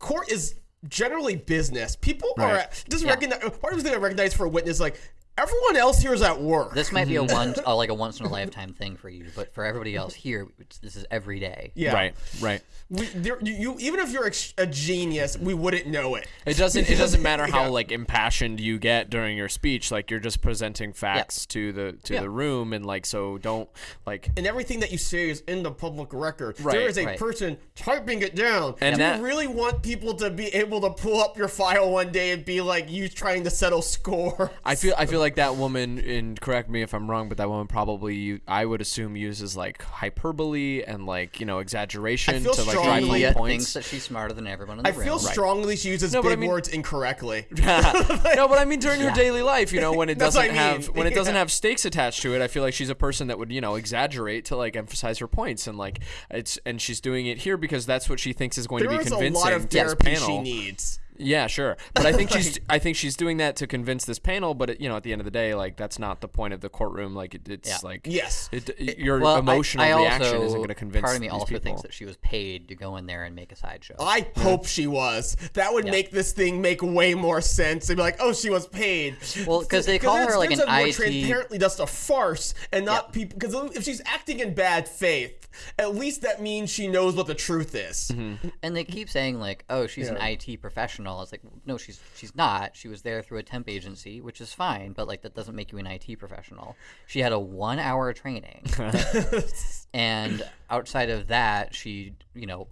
court is generally business. People are Right. just recognize. Part of the thing I recognize for a witness, like everyone else here is at work. This might be a one, uh, like a once in a lifetime thing for you, but for everybody else here, this is every day. yeah, Right. Right. We, there, you, you, even if you're a genius, we wouldn't know it. It doesn't. It doesn't matter how Yeah. like impassioned you get during your speech. Like you're just presenting facts to the to Yeah. the room, and like so don't like. And everything that you say is in the public record. Right, there is a right. person typing it down. And Do that- you really want people to be able to pull up your file one day and be like you trying to settle score? I feel. I feel like that woman. And correct me if I'm wrong, but that woman probably. I would assume uses like hyperbole and like you know exaggeration to like drive strongly- home points. thinks that she's smarter than everyone in I the feel room. strongly she uses No, but I big mean- words incorrectly. no, but I mean during her daily life, you know, when it doesn't I mean. have when it doesn't Yeah. have stakes attached to it, I feel like she's a person that would you know exaggerate to like emphasize her points and like it's and she's doing it here because that's what she thinks is going There to be is a lot of to this therapy she needs. Yeah, sure. But I think she's I think she's doing that to convince this panel. But it, you know, at the end of the day, like that's not the point of the courtroom. Like it, it's Yeah. like Yes. it, your Well, emotional I, reaction also, isn't going to convince Part of me also people. thinks that she was paid to go in there and make a sideshow. I mm-hmm. hope she was. That would make this thing make way more sense. They'd be like, "Oh, she was paid." Well, because they call her, like, it's an a more IT transparently just a farce, and not people. Because if she's acting in bad faith, at least that means she knows what the truth is. Mm-hmm. And they keep saying like, "Oh, she's an IT professional." It's like, no, she's she's not. She was there through a temp agency, which is fine, but like that doesn't make you an IT professional. She had a one-hour training, and outside of that, she, you know,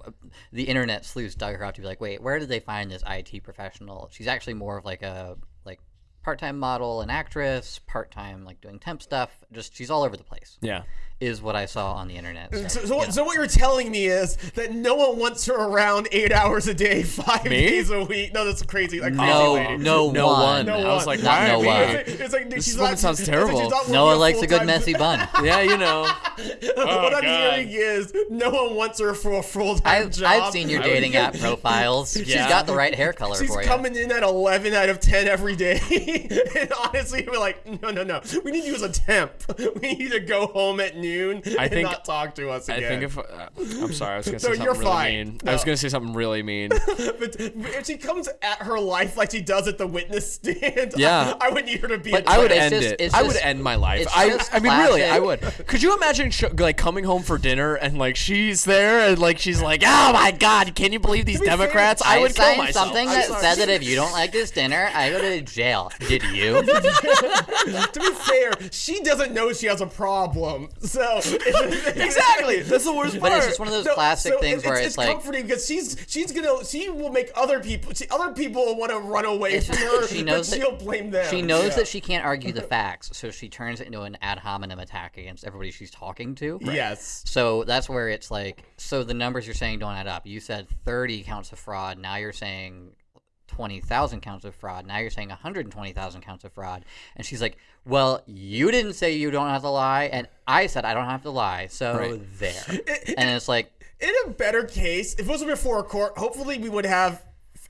the internet sleuths dug her out to be like, "Wait, where did they find this IT professional?" She's actually more of like a like part-time model and actress, part-time like doing temp stuff. Just she's all over the place. yeah. Is what I saw on the internet. So, So, so, what, so what you're telling me is that no one wants her around eight hours a day, five Me? days a week. No, that's crazy. Like crazy no, lady. no, No one. one. No I was like, Not no one. It's, it's like This she's woman not, sounds it's like she's terrible. not working Noah likes a good full-time- messy bun. Yeah, you know. Oh, what I'm God. hearing is no one wants her for a full time I've, job. I've seen your dating app profiles. She's got the right hair color She's for you. coming in at 11 out of 10 every day. and honestly, we're like, no, no, no. We need you as a temp. We need to go home at noon I and think- not talk to us I again. think if uh, I'm sorry, I was going to No, say you're something really fine. mean. No. I was going to say something really mean. but if she comes at her life like she does at the witness stand, Yeah. I, I would need her to be. But a I would end just- it. it's I would end my life. I, I mean, really, I would. Could you imagine sh- like coming home for dinner and like she's there and like she's like, oh my god, can you believe these Democrats? I, would kill myself. something I'm that sorry. said that if you don't like this dinner, I go to jail. Did you? to be fair, she doesn't know she has a problem. So exactly. That's the worst part. But part. it's just one of those No, classic so things it- where it's, it's, like comforting because she's she's gonna she will make other people see, other people will want to run away from her. she knows but that- she'll blame them. she knows Yeah. that she can't argue the facts, so she turns it into an ad hominem attack against everybody she's talking to. Yes. So that's where it's like, so the numbers you're saying don't add up. You said 30 counts of fraud. Now you're saying 20,000 counts of fraud. Now you're saying 120,000 counts of fraud. And she's like, well, you didn't say you don't have to lie. And I said I don't have to lie. So Right. there. and it's like, In a better case, if it was before a court, hopefully we would have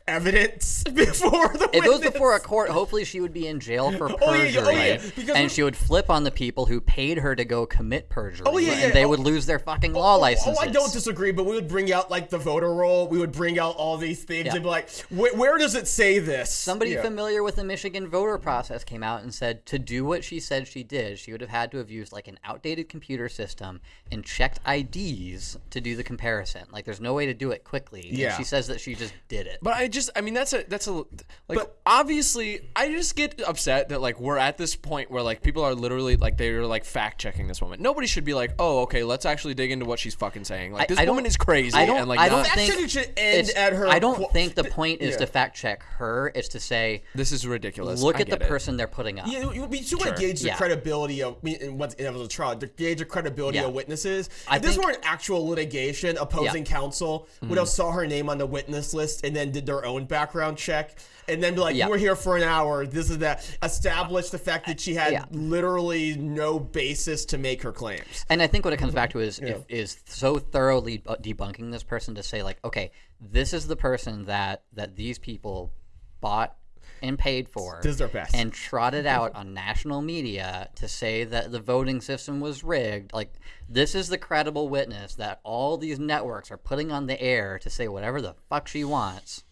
evidence before the If it was witness. before a court, hopefully she would be in jail for oh, perjury, Oh, yeah, oh, yeah, and she would flip on the people who paid her to go commit perjury, Oh, yeah, yeah, and they oh. would lose their fucking oh, law Oh. Oh, I don't disagree, but we would bring out like the voter roll. We would bring out all these things and be like, "Where does it say this?" Somebody familiar with the Michigan voter process came out and said to do what she said she did, she would have had to have used like an outdated computer system and checked IDs to do the comparison. Like, there's no way to do it quickly. and Yeah. she says that she just did it. But I just, I mean, that's a, that's a, like, But- obviously, I just get upset that, like, we're at this point where, like, people are literally, like, they're, like, fact checking this woman. Nobody should be like, oh, okay, let's actually dig into what she's fucking saying. Like, this I don't- woman is crazy. I don't- and, like, I don't not- think shouldn't should end It's- at her. I don't qu- think the point is yeah. to fact check her. It's to say, this is ridiculous. look I at the it. person they're putting up. Yeah, you would be too to gauge the Yeah. credibility of I mean, in what's in a trial, to gauge the credibility Yeah. of witnesses. I if this think- were an actual litigation, opposing counsel would Mm-hmm. have saw her name on the witness list and then did their own background check. And then be like, Yeah. you were here for an hour. This is that. Establish the fact that she had Yeah. literally no basis to make her claims. And I think what it comes back to is if, is so thoroughly debunking this person to say like, okay, this is the person that that these people bought and paid for, This is their best. and trotted out on national media to say that the voting system was rigged. Like this is the credible witness that all these networks are putting on the air to say whatever the fuck she wants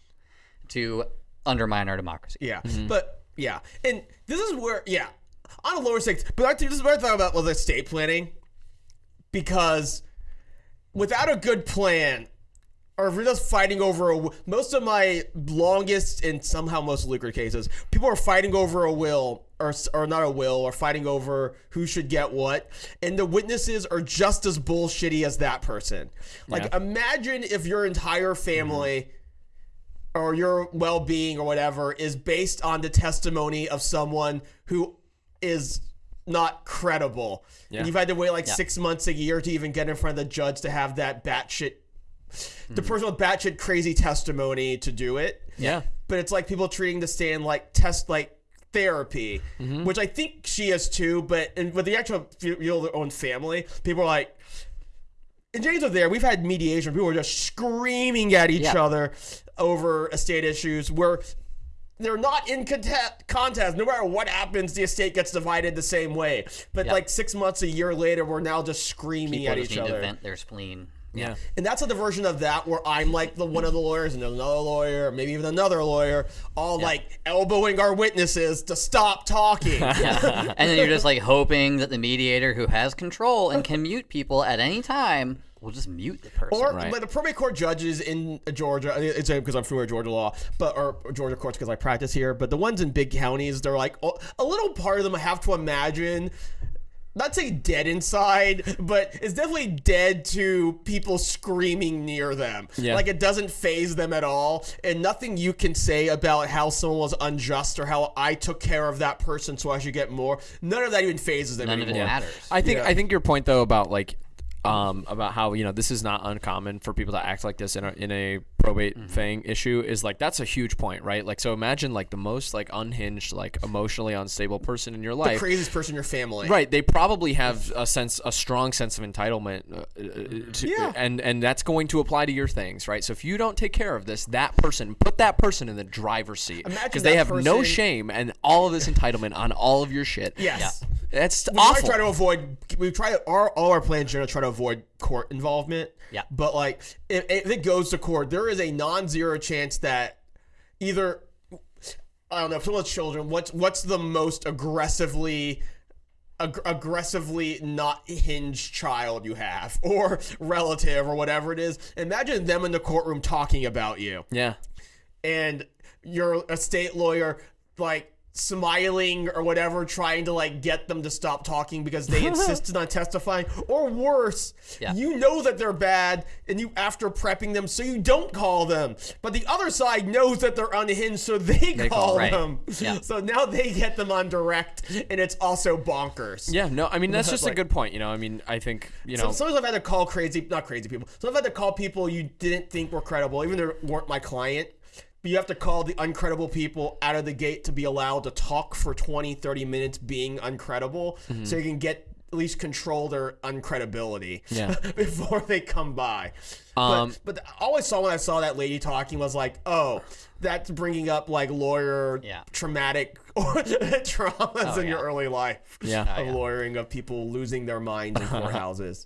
to undermine our democracy. Yeah, mm-hmm. but yeah, and this is where yeah, on a lower stakes. But I think this is what I thought about with estate planning, because without a good plan, or if you're just fighting over a, most of my longest and somehow most lucrative cases, people are fighting over a will. Or, s- or not a will, or fighting over who should get what, and the witnesses are just as bullshitty as that person. Like, imagine if your entire family mm-hmm. Or your well-being or whatever is based on the testimony of someone who is not credible. And you've had to wait like six months, a year to even get in front of the judge to have that batshit, the hmm. person with batshit crazy testimony to do it. Yeah. But it's like people treating the stand like test like therapy, mm-hmm. which I think she is too. But and with the actual their own family, people are like. And James was there. We've had mediation. People were just screaming at each Yeah. other over estate issues where they're not in contest, contest. No matter what happens, the estate gets divided the same way. But Yeah. like six months, a year later, we're now just screaming People at just each need other. to vent their spleen. Yeah. And that's a diversion of that where I'm like the one of the lawyers and another lawyer, or maybe even another lawyer, all like elbowing our witnesses to stop talking. And then you're just like hoping that the mediator who has control and can mute people at any time will just mute the person. Or Right. like the probate court judges in Georgia, it's because I'm familiar with Georgia law, but or Georgia courts because I practice here. But the ones in big counties, they're like a little part of them. I have to imagine, not say dead inside, but it's definitely dead to people screaming near them. Yeah. Like it doesn't phase them at all, and nothing you can say about how someone was unjust or how I took care of that person so I should get more. None of that even phases them None of it matters. I think Yeah. I think your point though about like um about how you know this is not uncommon for people to act like this in a in a probate Mm-hmm. thing issue is like that's a huge point right like so imagine like the most like unhinged like emotionally unstable person in your life. The craziest person in your family. Right, they probably have a sense, a strong sense of entitlement, uh, uh, to, Yeah. and and that's going to apply to your things, right? So if you don't take care of this, that person, put that person in the driver's seat because they that have no shame and all of this entitlement on all of your shit. Yes. That's we awful. try to avoid we try to our all our plans generally try to avoid court involvement Yeah. but like if, if it goes to court there is a non-zero chance that either i don't know if someone's children what's what's the most aggressively ag- aggressively not hinged child you have or relative or whatever it is imagine them in the courtroom talking about you yeah, and your estate lawyer like smiling or whatever trying to like get them to stop talking because they insisted on testifying or worse Yeah. you know that they're bad and you after prepping them so you don't call them but the other side knows that they're unhinged so they, call, call, right. them Yeah. so now they get them on direct and it's also bonkers yeah. No, I mean that's just a good point. You know, I mean, I think you know, sometimes I've had to call crazy, not crazy people. Sometimes I've had to call people you didn't think were credible, even though they weren't my client. You have to call the uncredible people out of the gate to be allowed to talk for 20, 30 minutes being uncredible Mm-hmm. so you can get at least control their uncredibility Yeah. before they come by. Um, but, but all I saw when I saw that lady talking was like, oh, that's bringing up like lawyer Yeah. traumatic traumas Oh, in your early life Yeah. Oh, of yeah. lawyering of people losing their minds in courthouses.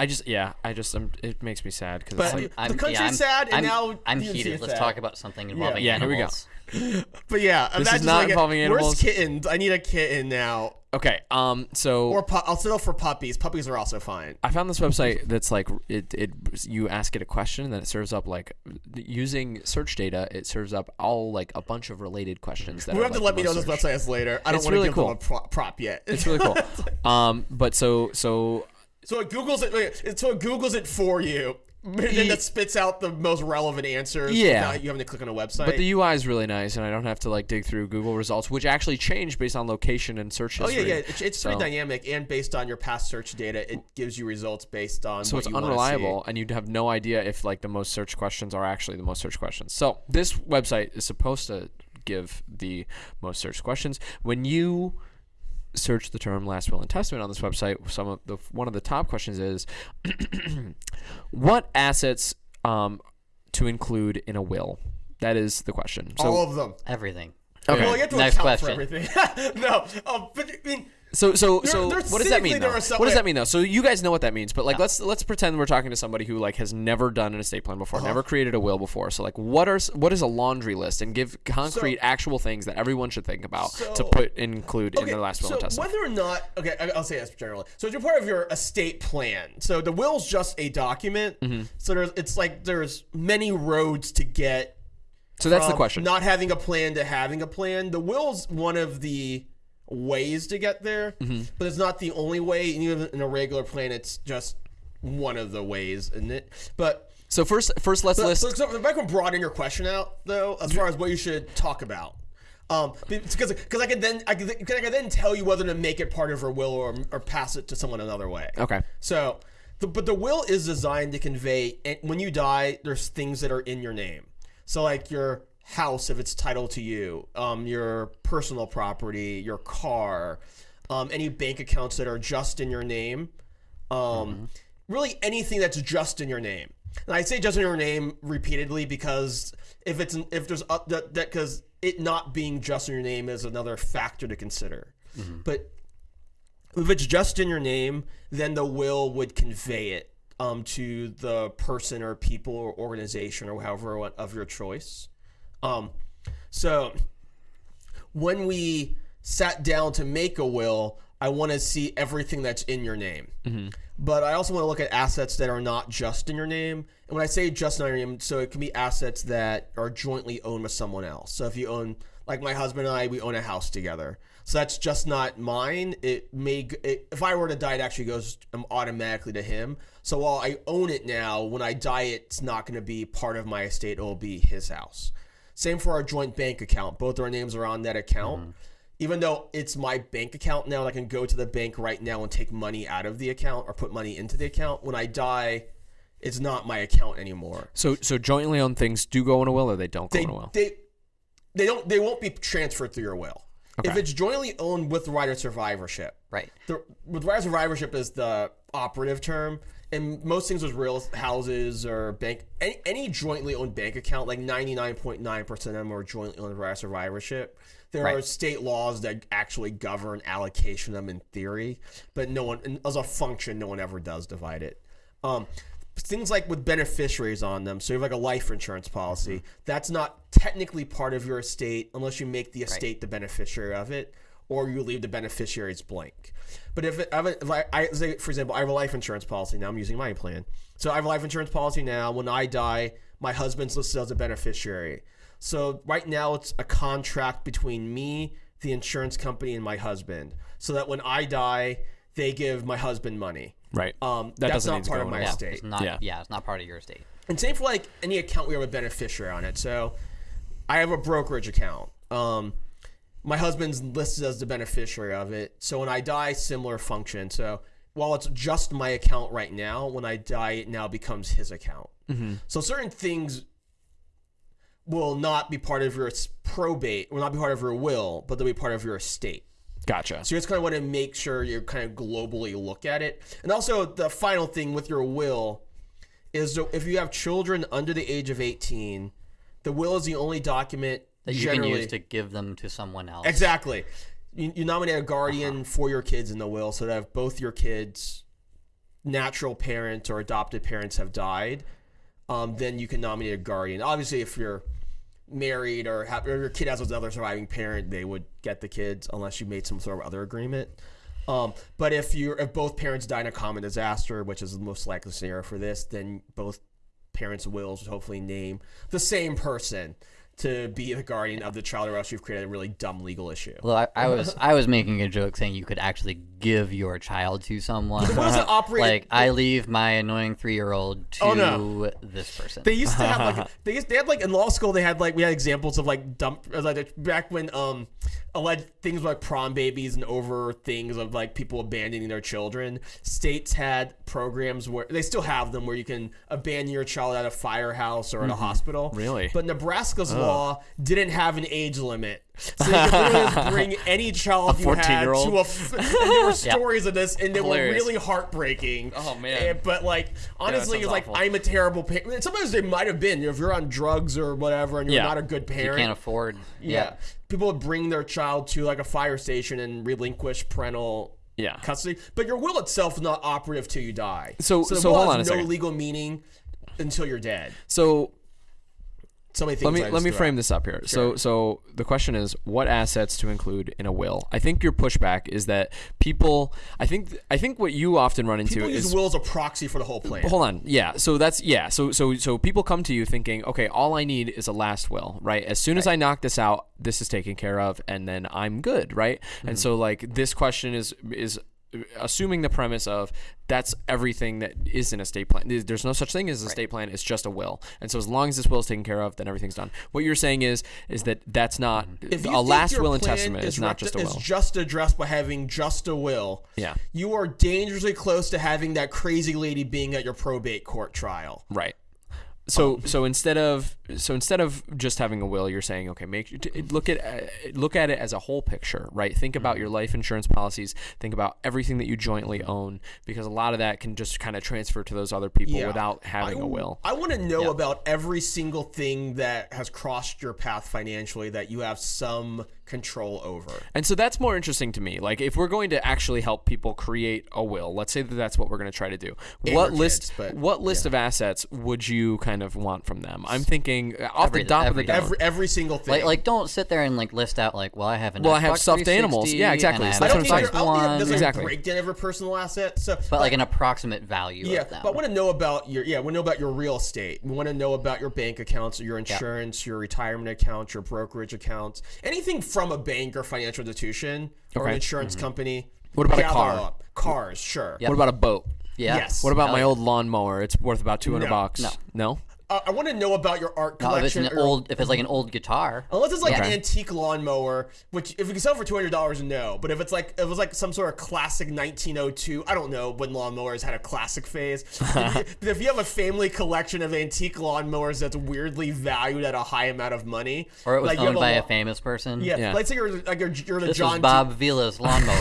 I just yeah, I just um, it makes me sad because like, The country's I'm, sad, and I'm, now I'm heated. Let's sad. talk about something involving Yeah, here we go. But yeah, This imagine is not like a- involving animals. Where's kittens? I need a kitten now. okay, um, so Or pu- I'll settle for puppies. Puppies are also fine. I found this website that's like it, it you ask it a question and then it serves up like using search data it serves up all like a bunch of related questions that We are, have to like, let me know most this searched. website is later. I don't want to really give cool. them a pro- prop yet. It's really cool. um, but so so so it Google's it. So it Google's it for you. And then it spits out the most relevant answers. Yeah. without you having to click on a website. but the UI is really nice and I don't have to like dig through Google results which actually change based on location and search history. Oh yeah, yeah. It's, it's pretty dynamic, and based on your past search data, it gives you results based on. so it's you unreliable and you'd have no idea if like the most searched questions are actually the most searched questions so this website is supposed to give the most searched questions when you search the term last will and testament on this website some of the one of the top questions is what assets um, to include in a will that is the question so All of them. Everything. Okay. Well, you have to Next account question. for everything. no, um, but I mean, So so There- so there- what does that mean though? what does that mean though? So you guys know what that means, but like let's let's pretend we're talking to somebody who like has never done an estate plan before, Uh-huh. never created a will before. So like what are what is a laundry list and give concrete So- actual things that everyone should think about to put include in okay, their last will so and testament. whether or not, okay, I'll say this generally. So it's part of your estate plan. So the will's just a document. Mm-hmm. So there's, it's like there's many roads to get So that's the question. Not having a plan to having a plan. The will's one of the ways to get there, Mm-hmm. but it's not the only way. And even in a regular plan, it's just one of the ways, isn't it? But so first first let's so, list so, so if I can broaden your question out, though, as far as what you should talk about, um, because because I could then I could, I could then tell you whether to make it part of your will or or pass it to someone another way. Okay. So, the, but the will is designed to convey, and when you die, there's things that are in your name. So, like your house, if it's titled to you, um, your personal property, your car, um, any bank accounts that are just in your name, um, really anything that's just in your name. And I say just in your name repeatedly because if it's if there's uh, that that because it not being just in your name is another factor to consider. But if it's just in your name, then the will would convey it um, to the person or people or organization or however of your choice. Um, so when we sat down to make a will, I want to see everything that's in your name. But I also want to look at assets that are not just in your name. And when I say just in your name, so it can be assets that are jointly owned with someone else. So if you own, like my husband and I, we own a house together. So that's just not mine. It may, it, if I were to die, it actually goes um, automatically to him. So while I own it now, when I die, it's not going to be part of my estate. It will be his house. Same for our joint bank account. Both our names are on that account. Mm-hmm. Even though it's my bank account now, I can go to the bank right now and take money out of the account or put money into the account. When I die, it's not my account anymore. So so jointly owned things do go in a will or they don't go They in a will. they they don't they won't be transferred through your will. If it's jointly owned with right of survivorship, Right. the with right of survivorship is the operative term. And most things with real houses or bank, any, any jointly owned bank account, like 99.9% of them are jointly owned right survivorship. There Right. are state laws that actually govern allocation of them in theory, but no one, as a function, no one ever does divide it. Um, things like with beneficiaries on them, so you have like a life insurance policy, that's not technically part of your estate unless you make the estate the beneficiary of it or you leave the beneficiaries blank. But if, it, I have a- if I, I say, for example, I have a life insurance policy now, I'm using my plan. So I have a life insurance policy now. When I die, my husband's listed as a beneficiary. So right now, it's a contract between me, the insurance company, and my husband. So that when I die, they give my husband money. Right. Um, That that's doesn't not need to part go of my will. estate. It's not. Yeah. Yeah. It's not part of your estate. And same for like any account we have a beneficiary on it. So I have a brokerage account. Um, my husband's listed as the beneficiary of it. So when I die, similar function. So while it's just my account right now, when I die, it now becomes his account. Mm-hmm. So certain things will not be part of your probate, will not be part of your will, but they'll be part of your estate. Gotcha. So you just kind of want to make sure you kind of globally look at it. And also, the final thing with your will is if you have children under the age of 18, the will is the only document that you can use to give them to someone else. Exactly. You, you nominate a guardian for your kids in the will so that if both your kids' natural parents or adopted parents have died, um, then you can nominate a guardian. Obviously, if you're married or, have, or your kid has another surviving parent, they would get the kids unless you made some sort of other agreement. Um, but if you if both parents die in a common disaster, which is the most likely scenario for this, then both parents' wills would hopefully name the same person to be the guardian of the child, or else you've created a really dumb legal issue. Well, I, I was I was making a joke saying you could actually give your child to someone. What does operate? like I leave my annoying three year old to Oh, no. this person. They used to have like they used, they had like in law school they had like we had examples of like dump uh, like back when um alleged things like prom babies and over things of like people abandoning their children. States had programs where they still have them where you can abandon your child at a firehouse or at a hospital. Really? But Nebraska's law didn't have an age limit. So you just bring any child you had 14-year-old? to a. F- there were stories of this, and they Hilarious. were really heartbreaking. Oh, man. And- but like honestly, sounds it's like awful. I'm a terrible parent. Sometimes they might have been. You know, if you're on drugs or whatever, and you're Yeah. not a good parent. you can't afford. yeah. people would bring their child to like a fire station and relinquish parental Yeah. custody. But your will itself is not operative till you die. So- the so will hold has on a no second. legal meaning until you're dead. So So many things. let me let me frame this up here. So so the question is what assets to include in a will. I think your pushback is that people. I think I think what you often run into People is use will as a proxy for the whole plan. hold on yeah so that's yeah so so so people come to you thinking okay all i need is a last will right as soon as i knock this out this is taken care of and then i'm good right and mm-hmm. so like this question is is assuming the premise of that's everything that is an estate plan There's- there's no such thing as a estate plan it's just a will and so as long as this will is taken care of then everything's done what you're saying is is that that's not mm-hmm. If a last will and testament is, not just a is will just addressed by having just a will. Yeah. You are dangerously close to having that crazy lady being at your probate court trial. Right. So so instead of so instead of just having a will, you're saying okay, make look at uh, look at it as a whole picture, right? Think about your life insurance policies. Think about everything that you jointly own, because a lot of that can just kind of transfer to those other people Yeah. without having I, a will. I want to know about every single thing that has crossed your path financially that you have some control over. And so that's more interesting to me. Like if we're going to actually help people create a will, let's say that that's what we're going to try to do. And what list kids, but- what list of assets would you kind of want from them? I'm thinking off Every- the top of the everything. dome. Every every single thing. Like, like, don't sit there and like list out like, well, I have an. Well, I have Xbox stuffed animals. Yeah, exactly. So have I that's don't what I'm think saying. there- I don't think there's Exactly. a breakdown of a personal asset. So, but like an approximate value Yeah, of them. but I want to know about your yeah. We want to know about your real estate. We want to know about your bank accounts, your insurance, your retirement accounts, your brokerage accounts, anything from a bank or financial institution or an Okay. insurance mm-hmm. company. What about a car? up. Cars, sure. Yep. What about a boat? yeah. Yes. What about Hell my yeah. old lawnmower? It's worth about 200 No. bucks. No. No? Uh, I want to know about your art No, if it's collection. an or- old, if it's like an old guitar. Unless it's like Yeah. an antique lawnmower, which if you can sell for two hundred dollars, no. But if it's like if it was like some sort of classic nineteen oh two, I don't know when lawnmowers had a classic phase. if, you, but if you have a family collection of antique lawnmowers that's weirdly valued at a high amount of money, Or it was like you have owned by a lawn- famous person. Yeah, Yeah. let's say you're like you're, you're the This John was D- Bob Vila's lawnmower.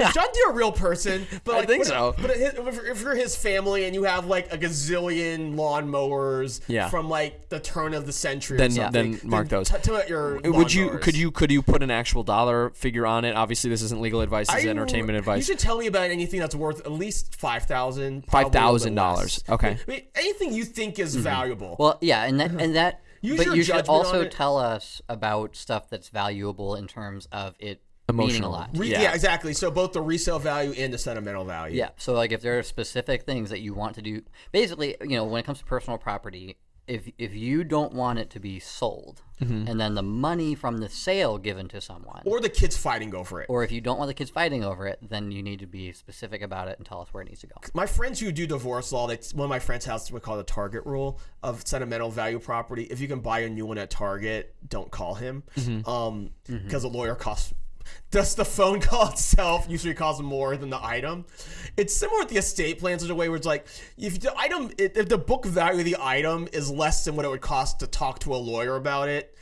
is John Deere a real person? But I think what- so. But if, if you're his family and you have like a gazillion lawnmowers Yeah. from like the turn of the century, Then- or something, then mark those. T- tell me your Would you could you could you put an actual dollar figure on it? Obviously, this isn't legal advice. This is I- entertainment You advice. should tell me about anything that's worth at least five thousand. $5,000. Okay. I mean, anything you think is mm-hmm. valuable. well, yeah, and that and that. Use but you should also tell us about stuff that's valuable in terms of it meaning a lot. Re- yeah. yeah. exactly. So both the resale value and the sentimental value. Yeah. So like if there are specific things that you want to do, basically, you know, when it comes to personal property, if if you don't want it to be sold, Mm-hmm. and then the money from the sale given to someone, Or the kids fighting over it. or if you don't want the kids fighting over it, then you need to be specific about it and tell us where it needs to go. my friends who do divorce law, they, one of my friends has what called the target rule of sentimental value property. If you can buy a new one at Target, don't call him, Mm-hmm. um, because a lawyer costs. Does the phone call itself usually costs more than the item? It's similar with the estate plans in a way where it's like if the item, if if the book value of the item is less than what it would cost to talk to a lawyer about it,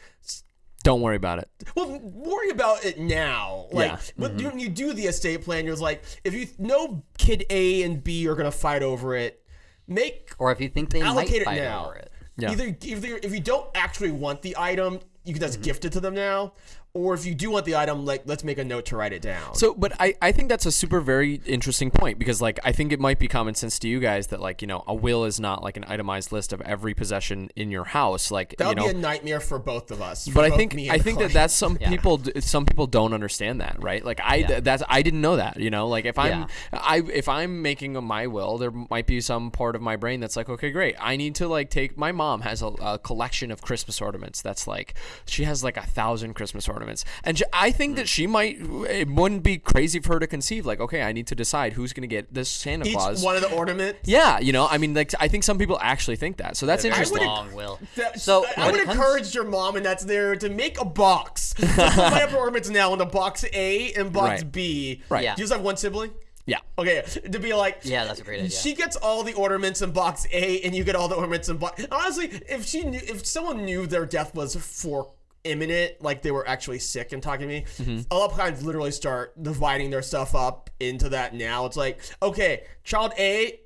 Don't worry about it. Well, worry about it now. Like Yeah. when you- when you do the estate plan, you're like, if you know kid A and B are gonna fight over it, make Or if you think they might allocate it fight now. over it. Yeah. Either, either if you don't actually want the item, you can just Mm-hmm. gift it to them now. Or if you do want the item, like let's make a note to write it down. So, but I, I think that's a super very interesting point because like I think it might be common sense to you guys that like you know a will is not like an itemized list of every possession in your house like that you would know be a nightmare for both of us. but I think I think the that that's some Yeah. people some people don't understand that right like I th- that's I didn't know that you know like if I'm Yeah. I if I'm making a, my will there might be some part of my brain that's like okay great I need to like take my mom has a, a collection of Christmas ornaments that's like she has like a thousand Christmas ornaments and I think Hmm. that she might it wouldn't be crazy for her to conceive like okay I need to decide who's gonna get this Santa each Claus one of the ornaments. yeah you know I mean like I think some people actually think that so that's I interesting would- Long will. That- So I would it comes- encourage your mom and that's there to make a box. Just put my ornaments now in the box A and box Right. B. Right. Yeah. Do you just have one sibling? yeah Okay, to be like, Yeah, that's a great idea. She gets all the ornaments in box A, and you get all the ornaments in box. Honestly, if she knew, if someone knew their death was for imminent, like they were actually sick and talking to me, Mm-hmm. a lot of times literally start dividing their stuff up into that. Now it's like, okay, child A.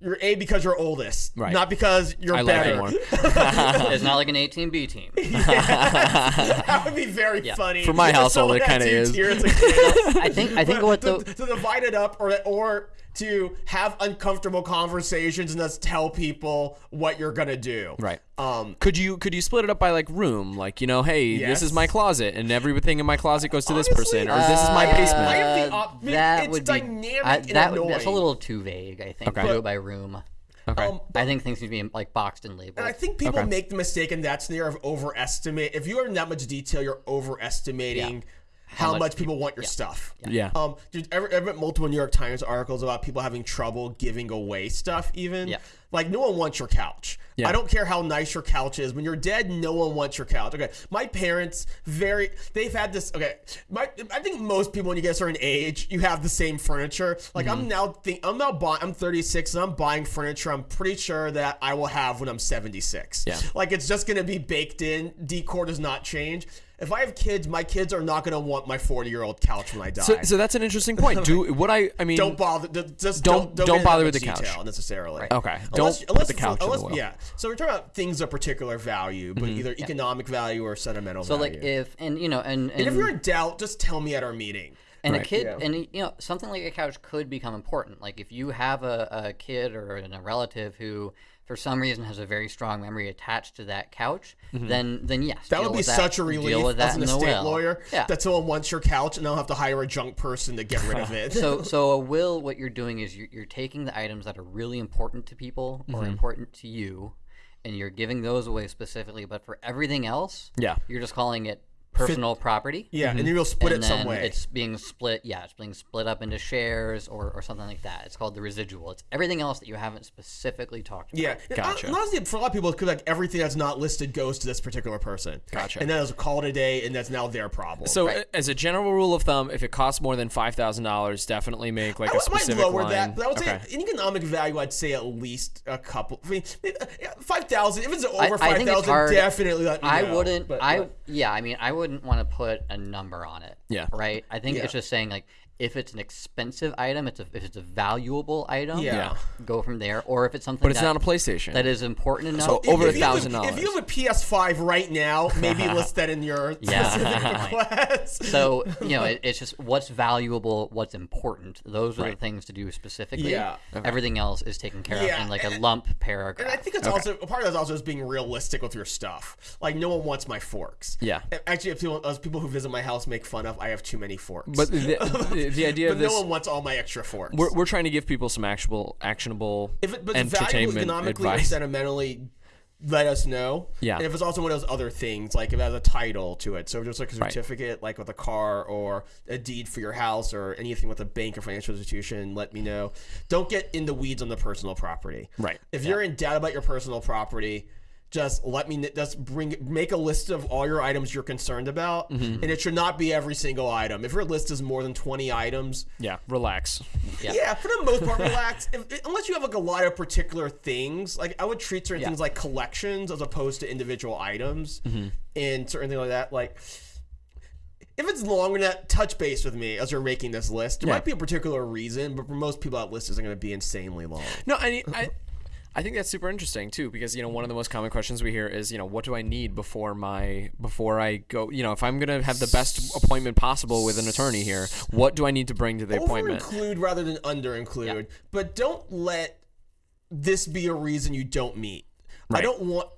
You're A because you're oldest, Right. not because you're I better. you it's not like an 18B team. that would be very funny. For my household, it kinda is. tiers of kids. I think I think what to, the to divide it up or or to have uncomfortable conversations and just tell people what you're gonna do. Right. Um. Could you could you split it up by like room? Like you know, hey, this is my closet, and everything in my closet goes to this person, or this is my uh, basement. I have the Uh, op- that it's would be dynamic I- and that would, that's a little too vague. I think Okay. to do it by room. okay. Um, I think things need to be like boxed and labeled. And I think people Okay. make the mistake in that scenario of overestimate. If you are in that much detail, you're overestimating how, much much people want your stuff. yeah. Um, dude, I I read multiple New York Times articles about people having trouble giving away stuff. Even Yeah. like no one wants your couch. Yeah. I don't care how nice your couch is. When you're dead, no one wants your couch. Okay, my parents very they've had this. Okay, my I think most people when you get a certain age, you have the same furniture. Like Mm-hmm. I'm now think I'm now buying. I'm 36 and I'm buying furniture. I'm pretty sure that I will have when I'm 76. Yeah. Like it's just gonna be baked in. Decor does not change. If I have kids, my kids are not gonna want my 40 year old couch when I die. So, so that's an interesting point. Do what I I mean. don't bother. d- Just Don't- don't don't, don't bother with the couch. detail necessarily. Okay. Don't Unless, put the it's- couch in the unless. Yeah. So we're talking about things of particular value, but mm-hmm. either economic value or sentimental so value. like if and you know and and, and if you're in doubt, just tell me at our meeting. and a kid Yeah. and you know something like a couch could become important. Like if you have a, a kid or a relative who for some reason has a very strong memory attached to that couch, then then yes, Mm-hmm. That deal would be with such a deal relief with that as an estate will. lawyer Yeah. that someone wants your couch and they'll have to hire a junk person to get rid of it. so so a will what you're doing is you're, you're taking the items that are really important to people Mm-hmm. or important to you and you're giving those away specifically but for everything else Yeah. you're just calling it personal property yeah, and mm-hmm. you'll split and it some way. it's being split yeah it's being split up into shares or, or something like that it's called the residual it's everything else that you haven't specifically talked about Yeah, Gotcha. hon- honestly, for a lot of people, it could be like everything that's not listed goes to this particular person. Gotcha. And then it's a call today, and that's now their problem. So, Right. as a general rule of thumb, if it costs more than five thousand dollars, definitely make like I a w- might specific lower line. that, but I would okay. say in economic value, I'd say at least a couple. I mean, uh, five thousand. If it's over I- I five think it's thousand, hard. definitely uh, let me I know. wouldn't. But- I but- yeah. I mean, I wouldn't want to put a number on it. Yeah. Right. I think Yeah. it's just saying like if it's an expensive item, it's a if it's a valuable item. Yeah. Yeah. Go from there, or if it's something but it's that, not a PlayStation. that is important enough. So If- over a $1,000. If you have a PS5 right now, maybe list that in your Yeah. specific request. So you know, it, it's just what's valuable, what's important. Those are Right. the things to do specifically. Yeah. Everything else is taken care Yeah, of in like a lump paragraph. And I think it's also a part of that is also is being realistic with your stuff. Like no one wants my forks. Yeah. Actually, if people, as people who visit my house make fun of, I have too many forks. but the, the, the idea but of this, no one wants all my extra forks. we're, we're trying to give people some actionable, actionable if it, but entertainment economically or advice. sentimentally, let us know. Yeah. And if it's also one of those other things, like if it has a title to it, so just like a Right. certificate, like with a car or a deed for your house or anything with a bank or financial institution, let me know. Don't get in the weeds on the personal property. Right. If you're in doubt about your personal property, just let me just bring make a list of all your items you're concerned about, Mm-hmm. and it should not be every single item. If your list is more than 20 items, Yeah, relax. yeah, for the most part, relax. If, unless you have like a lot of particular things, like I would treat certain Yeah. things like collections as opposed to individual items, Mm-hmm. and certain things like that. Like if it's longer than that, touch base with me as you're making this list. There Yeah. might be a particular reason, but for most people, that list isn't going to be insanely long. No, I, I I think that's super interesting too because you know one of the most common questions we hear is you know what do I need before my before I go you know if I'm gonna have the best appointment possible with an attorney here what do I need to bring to the Over appointment? include rather than under include, but don't let this be a reason you don't meet. I don't want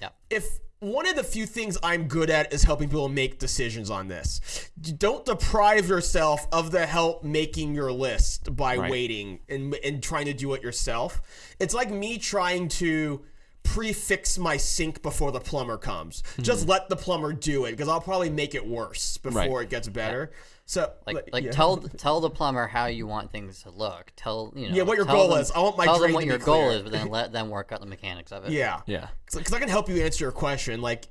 Yeah. if one of the few things I'm good at is helping people make decisions on this. Don't deprive yourself of the help making your list by Right. waiting and, and trying to do it yourself. It's like me trying to prefix my sink before the plumber comes. Just hmm. let the plumber do it because I'll probably make it worse before. Right. it gets better. So Like, like yeah. tell tell the plumber how you want things to look. Tell you know. Yeah, what your goal them- is. I want my tell drain them what to be your goal clear. is, but then let them work out the mechanics of it. yeah. yeah. because I can help you answer your question. Like,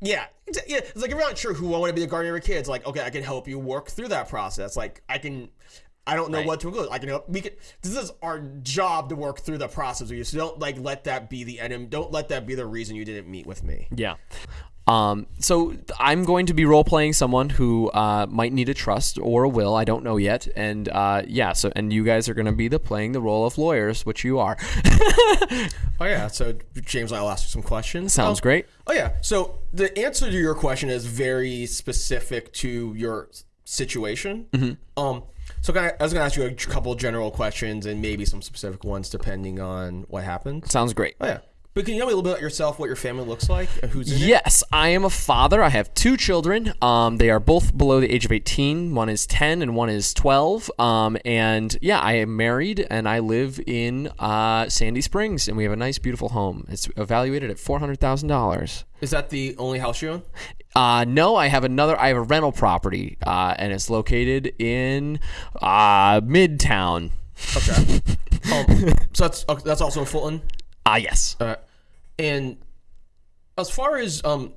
yeah, yeah. It's like if you're not sure who I want to be the guardian of your kids. Like, okay, I can help you work through that process. Like, I can. I don't know Right. what to include. I can help. We can. This is our job to work through the process with you. So don't like let that be the end. Don't let that be the reason you didn't meet with me. Yeah. Um, so I'm going to be role playing someone who uh, might need a trust or a will. I don't know yet. And uh, yeah, so and you guys are going to be the playing the role of lawyers, which you are. Oh yeah. So James, I'll ask you some questions. Sounds great. Oh yeah. So the answer to your question is very specific to your situation. Mm-hmm. Um. So I, I was gonna ask you a couple general questions and maybe some specific ones depending on what happened. Sounds great. Oh yeah. But can you tell me a little bit about yourself, what your family looks like, who's in it? Yes, I am a father. I have two children. Um, they are both below the age of 18. One is 10 and one is 12. Um, and yeah, I am married and I live in uh, Sandy Springs and we have a nice, beautiful home. It's evaluated at $400,000. Is that the only house you own? Uh, no, I have another. I have a rental property, uh, and it's located in uh, Midtown. Okay. um, so that's that's also in Fulton. Ah, yes. Uh, and as far as um,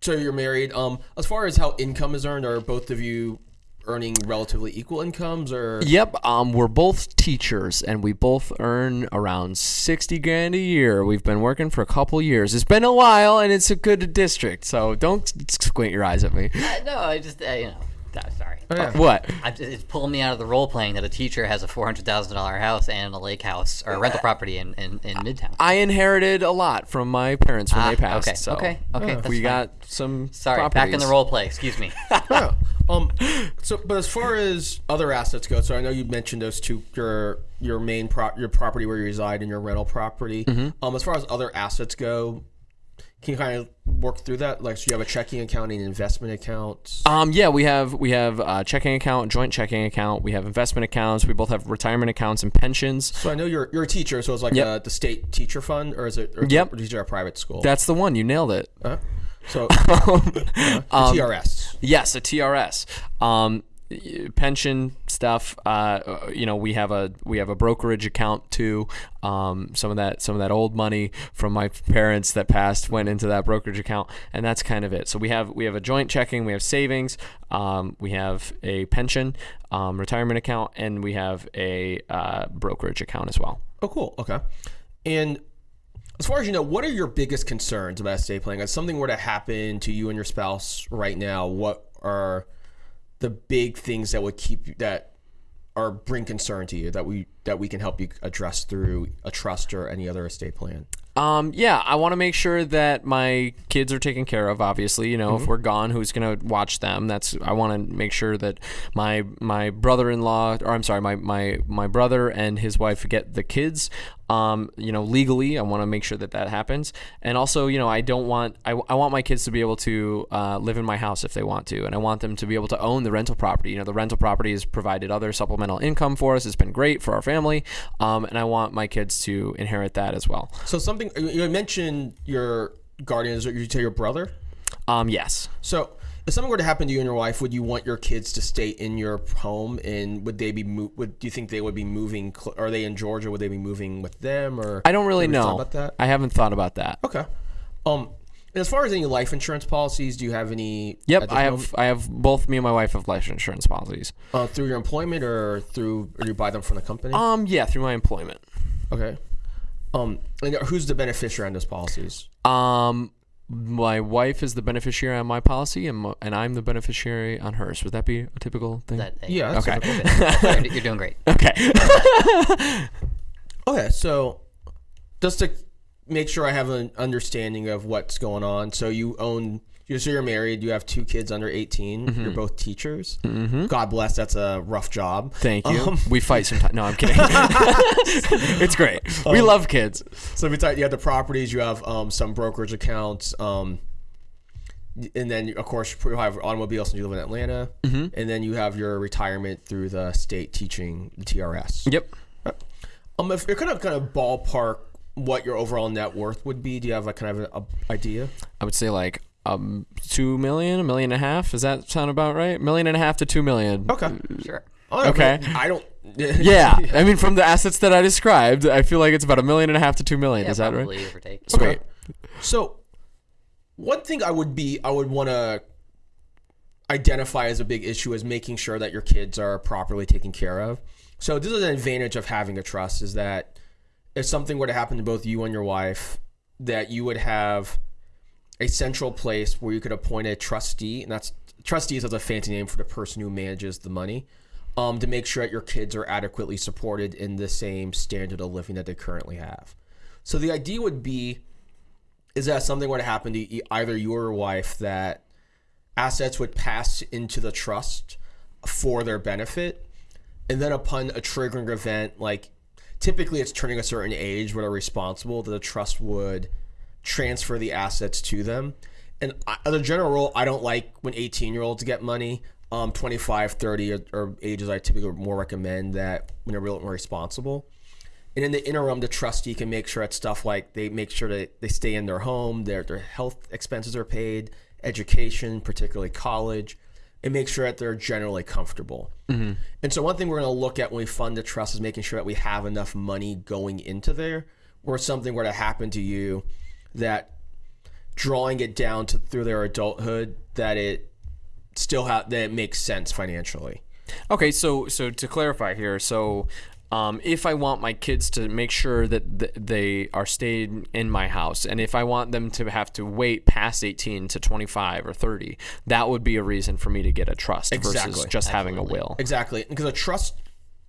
so you're married. Um, as far as how income is earned, are both of you earning relatively equal incomes, or Yep. Um, we're both teachers, and we both earn around sixty grand a year. We've been working for a couple years. It's been a while, and it's a good district. So don't squint your eyes at me. Uh, no, I just uh, you know. Uh, sorry. What? I just, it's pulling me out of the role playing that a teacher has a four hundred thousand dollar house and a lake house or a rental property in, in, in Midtown. I inherited a lot from my parents when Ah, they passed. okay, so okay, okay, that's we fine. got some. Sorry, back in the role play. Excuse me. Yeah. Um. So, but as far as other assets go, so I know you mentioned those two your your main pro your property where you reside and your rental property. Um. As far as other assets go, can you kind of work through that? Like, so you have a checking account and investment accounts. Um, yeah, we have we have a checking account, joint checking account. We have investment accounts. We both have retirement accounts and pensions. So I know you're you're a teacher, so it's like Yep. uh the state teacher fund, or is it? Or, Yep. Or is it a private school? That's the one. You nailed it. Huh? So uh, Um, TRS. Yes, a TRS. Um, pension stuff. Uh, you know, we have a we have a brokerage account too. Um, some of that some of that old money from my parents that passed went into that brokerage account, and that's kind of it. So we have we have a joint checking, we have savings, um, we have a pension, um, retirement account, and we have a uh, brokerage account as well. Oh, cool. Okay. And as far as you know, what are your biggest concerns about estate planning? If something were to happen to you and your spouse right now, what are the big things that would keep you that or bring concern to you that we that we can help you address through a trust or any other estate plan? Um, yeah, I want to make sure that my kids are taken care of. Obviously, you know, if we're gone, who's gonna watch them? That's I want to make sure that my my brother-in-law, or I'm sorry, my my my brother and his wife get the kids. Um, you know, legally, I want to make sure that that happens. And also, you know, I don't want I, I want my kids to be able to uh, live in my house if they want to, and I want them to be able to own the rental property. You know, the rental property has provided other supplemental income for us. It's been great for our family, um, and I want my kids to inherit that as well. So something you mentioned your guardians. you say your brother. Um, yes. So if something were to happen to you and your wife, would you want your kids to stay in your home? And would they be? Mo- would do you think they would be moving? Cl- are they in Georgia? Would they be moving with them? Or I don't really Have you thought know. about that. I haven't thought about that. Okay. Um, as far as any life insurance policies, do you have any? Yep, I have moment? I have both me and my wife have life insurance policies. uh, through your employment or through or you buy them from the company. Um, yeah, through my employment. okay. Um, and who's the beneficiary on those policies? Um, my wife is the beneficiary on my policy, and mo- and I'm the beneficiary on hers. Would that be a typical thing? That, Yeah. That's Okay. typical. you're, you're doing great. okay. Okay, so just to make sure I have an understanding of what's going on, so you own, you so you're married, you have two kids under 18, Mm-hmm. you're both teachers. God bless, that's a rough job. Thank you. Um, we fight sometimes. No, I'm kidding. it's great. We Um, love kids. So besides, you have the properties, you have um, some brokerage accounts, um, and then of course you have automobiles since you live in Atlanta, Mm-hmm. and then you have your retirement through the state teaching TRS. Yep. Um, if you're kind of kind of ballpark what your overall net worth would be, do you have a kind of an idea? I would say like um two million, a million and a half. Does that sound about right? Million and a half to two million. Okay. Sure. Oh, Okay. but I don't. Yeah, I mean, from the assets that I described, I feel like it's about a million and a half to two million. Yeah, Is that probably right? give or take. Sweet. So, one thing I would be, I would want to identify as a big issue is making sure that your kids are properly taken care of. So, this is an advantage of having a trust is that if something were to happen to both you and your wife, that you would have a central place where you could appoint a trustee, and that's trustees is a fancy name for the person who manages the money, um, to make sure that your kids are adequately supported in the same standard of living that they currently have. So the idea would be is that something were to happen to either you or your wife that assets would pass into the trust for their benefit and then upon a triggering event like typically it's turning a certain age where they're responsible that the trust would transfer the assets to them. And I, as a general rule i don't like when 18 year olds get money. Um 25 30 or, or ages i typically more recommend that when they're real more responsible. And in the interim, the trustee can make sure that stuff like they make sure that they stay in their home, their their health expenses are paid, education, particularly college, and make sure that they're generally comfortable. And so one thing we're going to look at when we fund the trust is making sure that we have enough money going into there, where something were to happen to you, that drawing it down to through their adulthood, that it still have that it makes sense financially. Okay, so so to clarify here, so um, if I want my kids to make sure that th- they are staying in my house, and if I want them to have to wait past 18 to 25 or 30, that would be a reason for me to get a trust versus Exactly. just having a will. Exactly, because a trust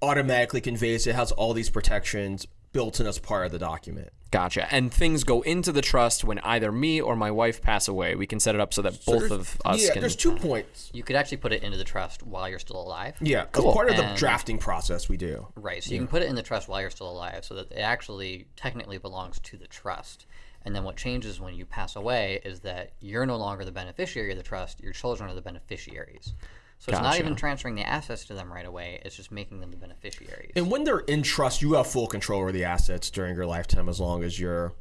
automatically conveys it has all these protections built in as part of the document. Gotcha. And things go into the trust when either me or my wife pass away. We can set it up so that both of us yeah, can. there's two points. You could actually put it into the trust while you're still alive. Yeah, as part of the drafting process we do. Right. So you can put it in the trust while you're still alive so that it actually technically belongs to the trust. And then what changes when you pass away is that you're no longer the beneficiary of the trust, your children are the beneficiaries. So it's not even transferring the assets to them right away, it's just making them the beneficiaries. And when they're in trust, you have full control over the assets during your lifetime as long as you're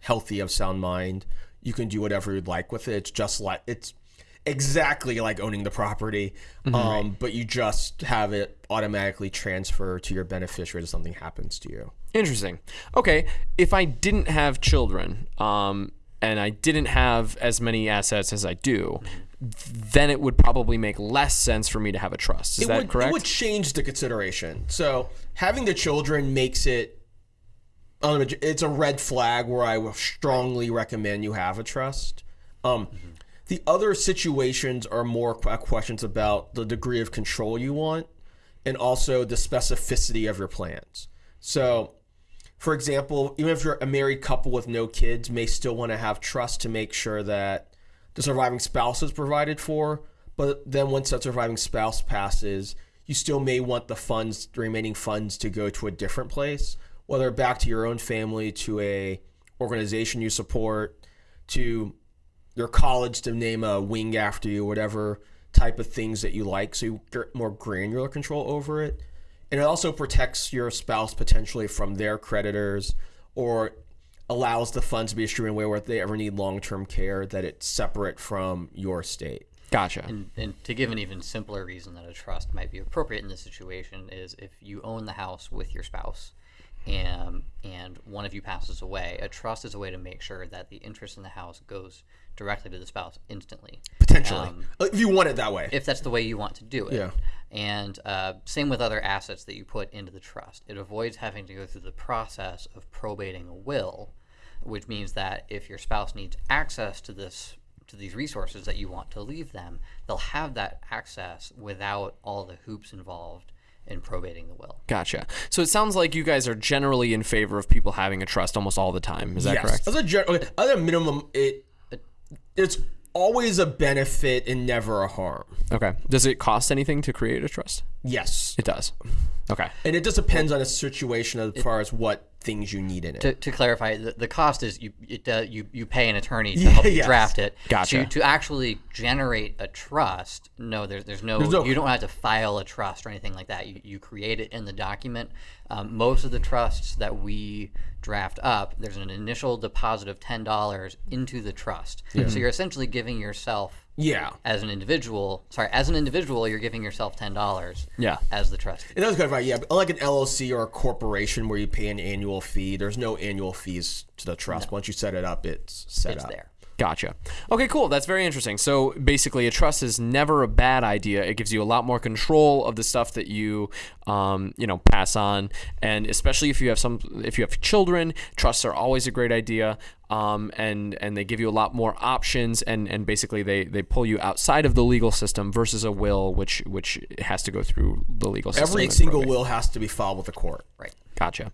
healthy of sound mind. You can do whatever you'd like with it. It's just like it's exactly like owning the property, um, but you just have it automatically transfer to your beneficiary if something happens to you. Interesting. Okay, if I didn't have children, um, and I didn't have as many assets as I do, then it would probably make less sense for me to have a trust. Is it that would, correct? It would change the consideration. So having the children makes it. um, It's a red flag where I will strongly recommend you have a trust. Um, The other situations are more questions about the degree of control you want, and also the specificity of your plans. So, for example, even if you're a married couple with no kids, may still want to have trust to make sure that the surviving spouse is provided for. But then once that surviving spouse passes, you still may want the funds, the remaining funds, to go to a different place, whether back to your own family, to a organization you support, to your college to name a wing after you, whatever type of things that you like, so you get more granular control over it. And it also protects your spouse potentially from their creditors or allows the funds to be distributed in a way where if they ever need long term care, that it's separate from your state. gotcha. And, and to give an even simpler reason that a trust might be appropriate in this situation is if you own the house with your spouse and and one of you passes away, a trust is a way to make sure that the interest in the house goes directly to the spouse instantly. Potentially, Um, if you want it that way. if that's the way you want to do it. Yeah. And uh, same with other assets that you put into the trust. It avoids having to go through the process of probating a will, which means that if your spouse needs access to this to these resources that you want to leave them, they'll have that access without all the hoops involved in probating the will. Gotcha. So it sounds like you guys are generally in favor of people having a trust almost all the time. Is that yes. correct? As a gen- okay, as a minimum, it it's always a benefit and never a harm. Okay. Does it cost anything to create a trust? Yes, It does. Okay. and it just depends on the situation as far as what things you need in it. To, to clarify, the, the cost is you it, uh, you you pay an attorney to help you yes. draft it. Gotcha. To, to actually generate a trust, no, there's there's no, no- you don't have to file a trust or anything like that. You you create it in the document. Um, most of the trusts that we draft up, there's an initial deposit of ten dollars into the trust. So you're essentially giving yourself yeah, as an individual. Sorry, as an individual, you're giving yourself ten dollars. Yeah. As the trustee. and that's kind of right. Yeah, but unlike an LLC or a corporation where you pay an annual fee, there's no annual fees to the trust. Once you set it up, it's set It's up. there. Gotcha. Okay, cool. That's very interesting. So basically, a trust is never a bad idea. It gives you a lot more control of the stuff that you, um, you know, pass on, and especially if you have some, if you have children, trusts are always a great idea. Um, and and they give you a lot more options, and and basically they they pull you outside of the legal system versus a will, which which has to go through the legal system. Every single probate. will has to be filed with the court. Right. Gotcha.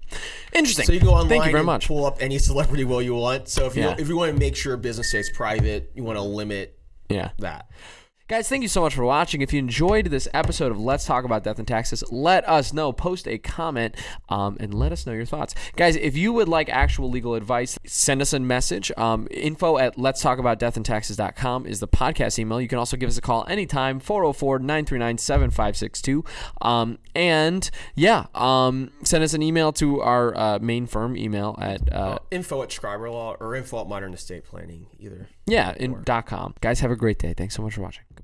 Interesting. So you go online Thank you very and much. pull up any celebrity will you want. So if you Yeah. if you want to make sure business stays private, you want to limit Yeah. that. Guys, thank you so much for watching. If you enjoyed this episode of Let's Talk About Death and Taxes, let us know. Post a comment um, and let us know your thoughts. Guys, if you would like actual legal advice, send us a message. Um, info at let's talk about death and taxes.com is the podcast email. You can also give us a call anytime, 404 939 7562. Um, And yeah, um, send us an email to our uh, main firm email at, uh, Info at Scriber Law or info at Modern Estate Planning, either. Yeah, in dot .com. Guys, have a great day. Thanks so much for watching. Goodbye.